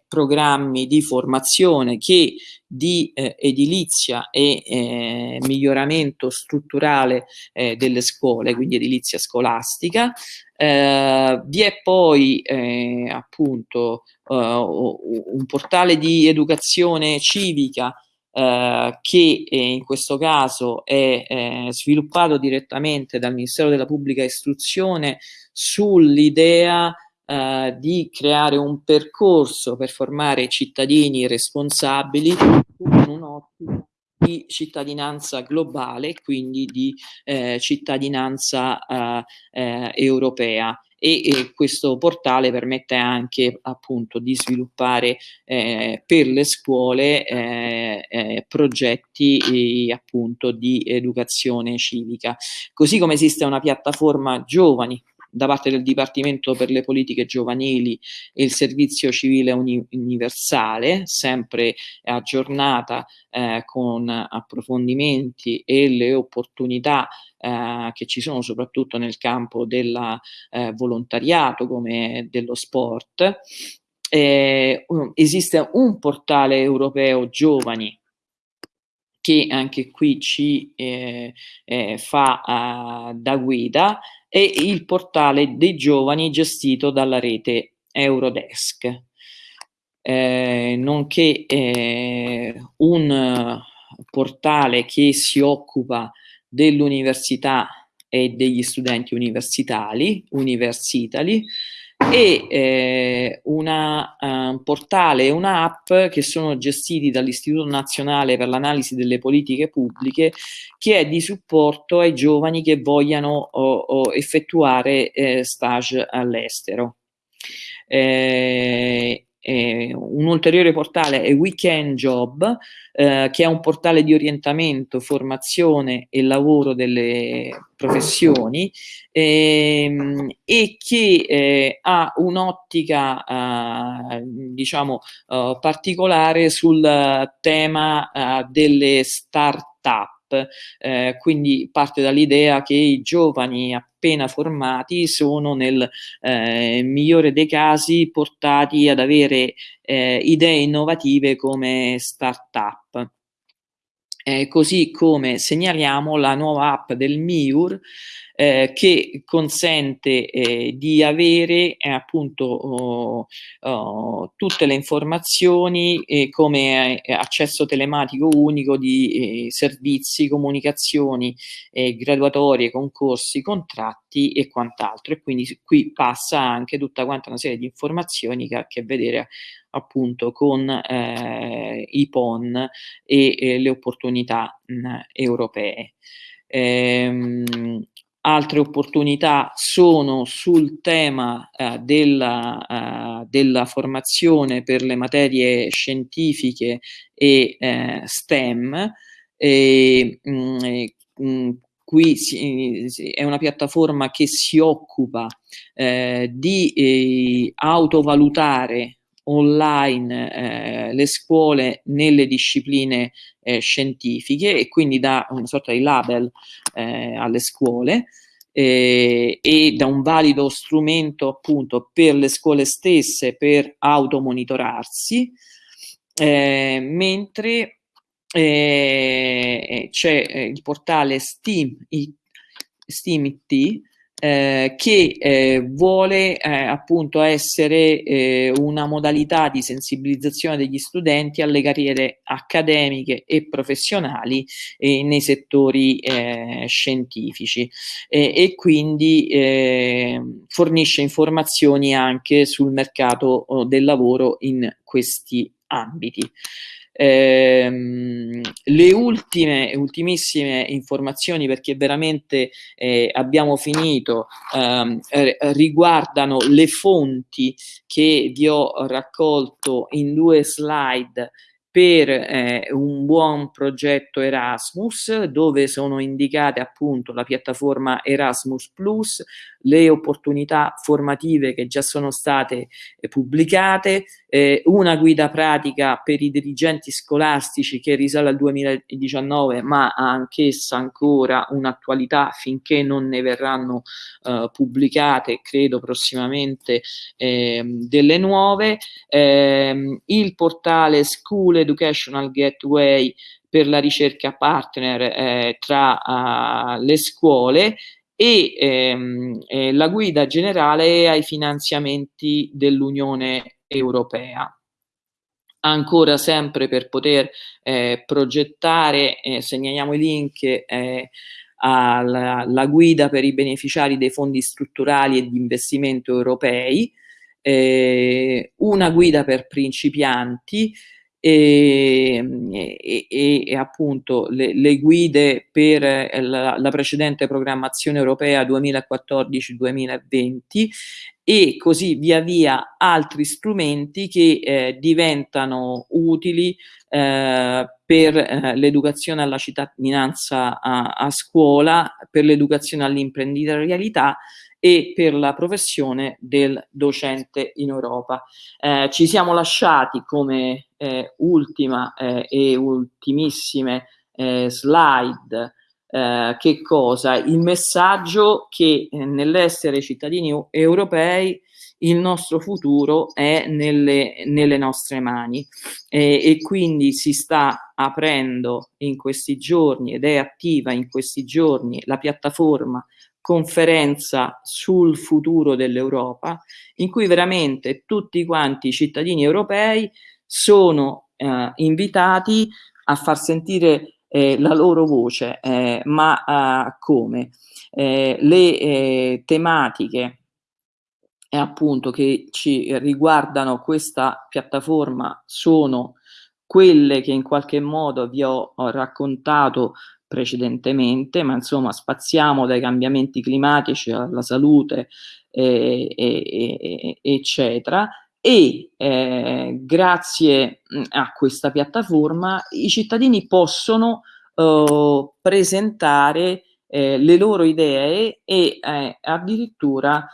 programmi di formazione che di eh, edilizia e eh, miglioramento strutturale eh, delle scuole, quindi edilizia scolastica. Eh, vi è poi eh, appunto uh, un portale di educazione civica Uh, che eh, in questo caso è eh, sviluppato direttamente dal Ministero della Pubblica Istruzione sull'idea eh, di creare un percorso per formare cittadini responsabili con un'ottica di cittadinanza globale, quindi di eh, cittadinanza eh, eh, europea. E, e, questo portale permette anche appunto di sviluppare eh, per le scuole eh, eh, progetti appunto di educazione civica. Così come esiste una piattaforma giovani da parte del Dipartimento per le politiche giovanili e il servizio civile uni universale, sempre aggiornata eh, con approfondimenti e le opportunità eh, che ci sono soprattutto nel campo del eh, volontariato come dello sport. Eh, esiste un portale europeo giovani che anche qui ci eh, eh, fa uh, da guida e il portale dei giovani gestito dalla rete Eurodesk, eh, nonché eh, un portale che si occupa dell'università e degli studenti universitari, Universitali, e eh, una, uh, un portale e un'app che sono gestiti dall'Istituto Nazionale per l'Analisi delle Politiche Pubbliche che è di supporto ai giovani che vogliano o, o effettuare eh, stage all'estero. Eh, eh, un ulteriore portale è Weekend Job, eh, che è un portale di orientamento, formazione e lavoro delle professioni ehm, e che eh, ha un'ottica eh, diciamo eh, particolare sul tema eh, delle start-up eh, quindi parte dall'idea che i giovani appena formati sono nel eh, migliore dei casi portati ad avere eh, idee innovative come start-up. Eh, così come segnaliamo la nuova app del MIUR eh, che consente eh, di avere eh, appunto oh, oh, tutte le informazioni eh, come eh, accesso telematico unico di servizi, comunicazioni, graduatorie, concorsi, contratti e quant'altro. E quindi qui passa anche tutta quanta una serie di informazioni che ha a che vedere appunto con eh, i PON e eh, le opportunità mh, europee. Ehm, altre opportunità sono sul tema eh, della, eh, della, formazione per le materie scientifiche e eh, STEM. E, mh, mm, mh, mm, qui si, è una piattaforma che si occupa eh, di eh, autovalutare online eh, le scuole nelle discipline eh, scientifiche e quindi dà una sorta di label eh, alle scuole eh, e da un valido strumento appunto per le scuole stesse per automonitorarsi, eh, mentre eh, c'è il portale Steam, Steam IT eh, che eh, vuole eh, appunto essere eh, una modalità di sensibilizzazione degli studenti alle carriere accademiche e professionali eh, nei settori eh, scientifici e quindi fornisce informazioni anche sul mercato oh, del lavoro in questi ambiti. Ehm, le ultime, ultimissime informazioni, perché veramente eh, abbiamo finito, ehm, riguardano le fonti che vi ho raccolto in due slide per eh, un buon progetto Erasmus dove sono indicate appunto la piattaforma Erasmus le opportunità formative che già sono state eh, pubblicate, eh, una guida pratica per i dirigenti scolastici che risale al 2019 ma ha anch'essa ancora un'attualità finché non ne verranno eh, pubblicate, credo prossimamente ehm, delle nuove, ehm, il portale School Educational Gateway per la ricerca partner eh, tra uh, le scuole e ehm, eh, la guida generale ai finanziamenti dell'Unione Europea. Ancora sempre per poter eh, progettare, eh, segnaliamo i link eh, alla, guida per i beneficiari dei fondi strutturali e di investimento europei, eh, una guida per principianti, e, e, e appunto le, le, guide per eh, la, la precedente programmazione europea 2014-2020 e così via via altri strumenti che eh, diventano utili eh, per eh, l'educazione alla cittadinanza a, a scuola, per l'educazione all'imprenditorialità e per la professione del docente in Europa. Eh, ci siamo lasciati come eh, ultima eh, e ultimissime eh, slide eh, che cosa? Il messaggio che eh, nell'essere cittadini europei il nostro futuro è nelle, nelle nostre mani e quindi si sta aprendo in questi giorni ed è attiva in questi giorni la piattaforma conferenza sul futuro dell'Europa, in cui veramente tutti quanti i cittadini europei sono eh, invitati a far sentire eh, la loro voce, eh, ma eh, come? Eh, le eh, tematiche appunto che ci riguardano questa piattaforma sono quelle che in qualche modo vi ho, ho raccontato precedentemente, ma insomma spaziamo dai cambiamenti climatici alla salute, eh, eh, eccetera, e eh, grazie a questa piattaforma i cittadini possono eh, presentare eh, le loro idee e eh, addirittura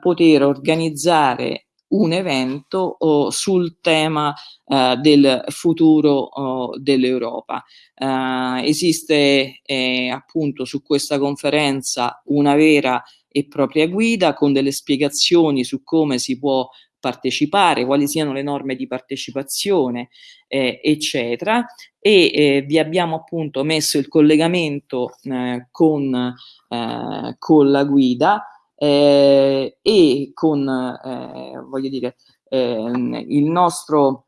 poter organizzare un evento oh, sul tema uh, del futuro oh, dell'Europa. Uh, esiste eh, appunto su questa conferenza una vera e propria guida con delle spiegazioni su come si può partecipare, quali siano le norme di partecipazione, eh, eccetera. E eh, vi abbiamo appunto messo il collegamento eh, con, eh, con la guida eh, e con, eh, voglio dire, eh, il nostro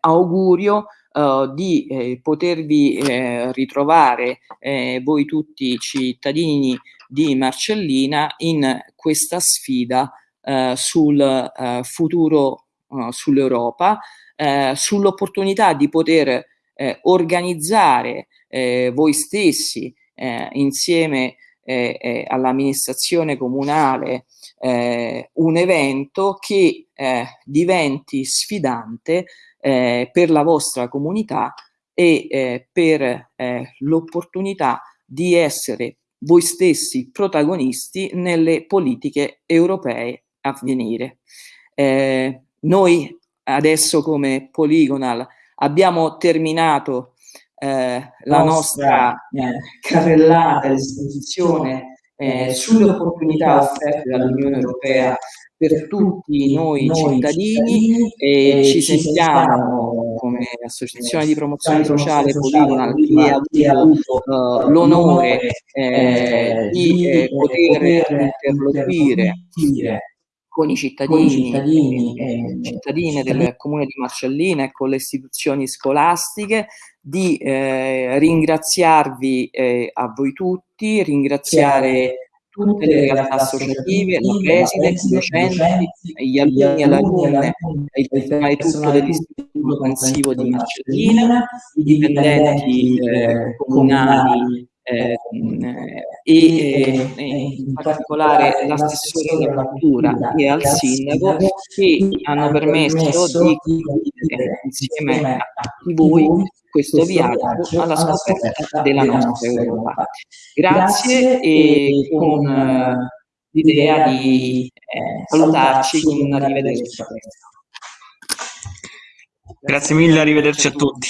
augurio Uh, di eh, potervi eh, ritrovare eh, voi tutti cittadini di Marcellina in questa sfida eh, sul futuro sull'Europa, sull'opportunità di poter organizzare voi stessi insieme eh, eh, all'amministrazione comunale eh, un evento che eh, diventi sfidante eh, per la vostra comunità e eh, per l'opportunità di essere voi stessi protagonisti nelle politiche europee a venire. noi adesso come Polygonal abbiamo terminato eh, la nostra eh, carrellata a disposizione eh, sulle opportunità offerte dall'Unione Europea per tutti noi cittadini e ci sentiamo, come come associazione di promozione sociale Poligonal che ha avuto uh, l'onore eh, di poter interloquire con i cittadini, cittadini e cittadine del comune di Marcellina e con le istituzioni scolastiche, di eh, ringraziarvi eh, a voi tutti, ringraziare tutte le realtà associative, la preside, i docenti, gli alunni e le alunne, il personale tutto dell'istituto intensivo di Marcellina, i dipendenti eh, comunali eh, e, e, in particolare l'assessore della cultura e al sindaco che hanno permesso di condividere insieme a tutti voi questo viaggio alla scoperta della nostra Europa. Grazie e con l'idea di eh, salutarci con un arrivederci. Grazie mille, arrivederci a tutti.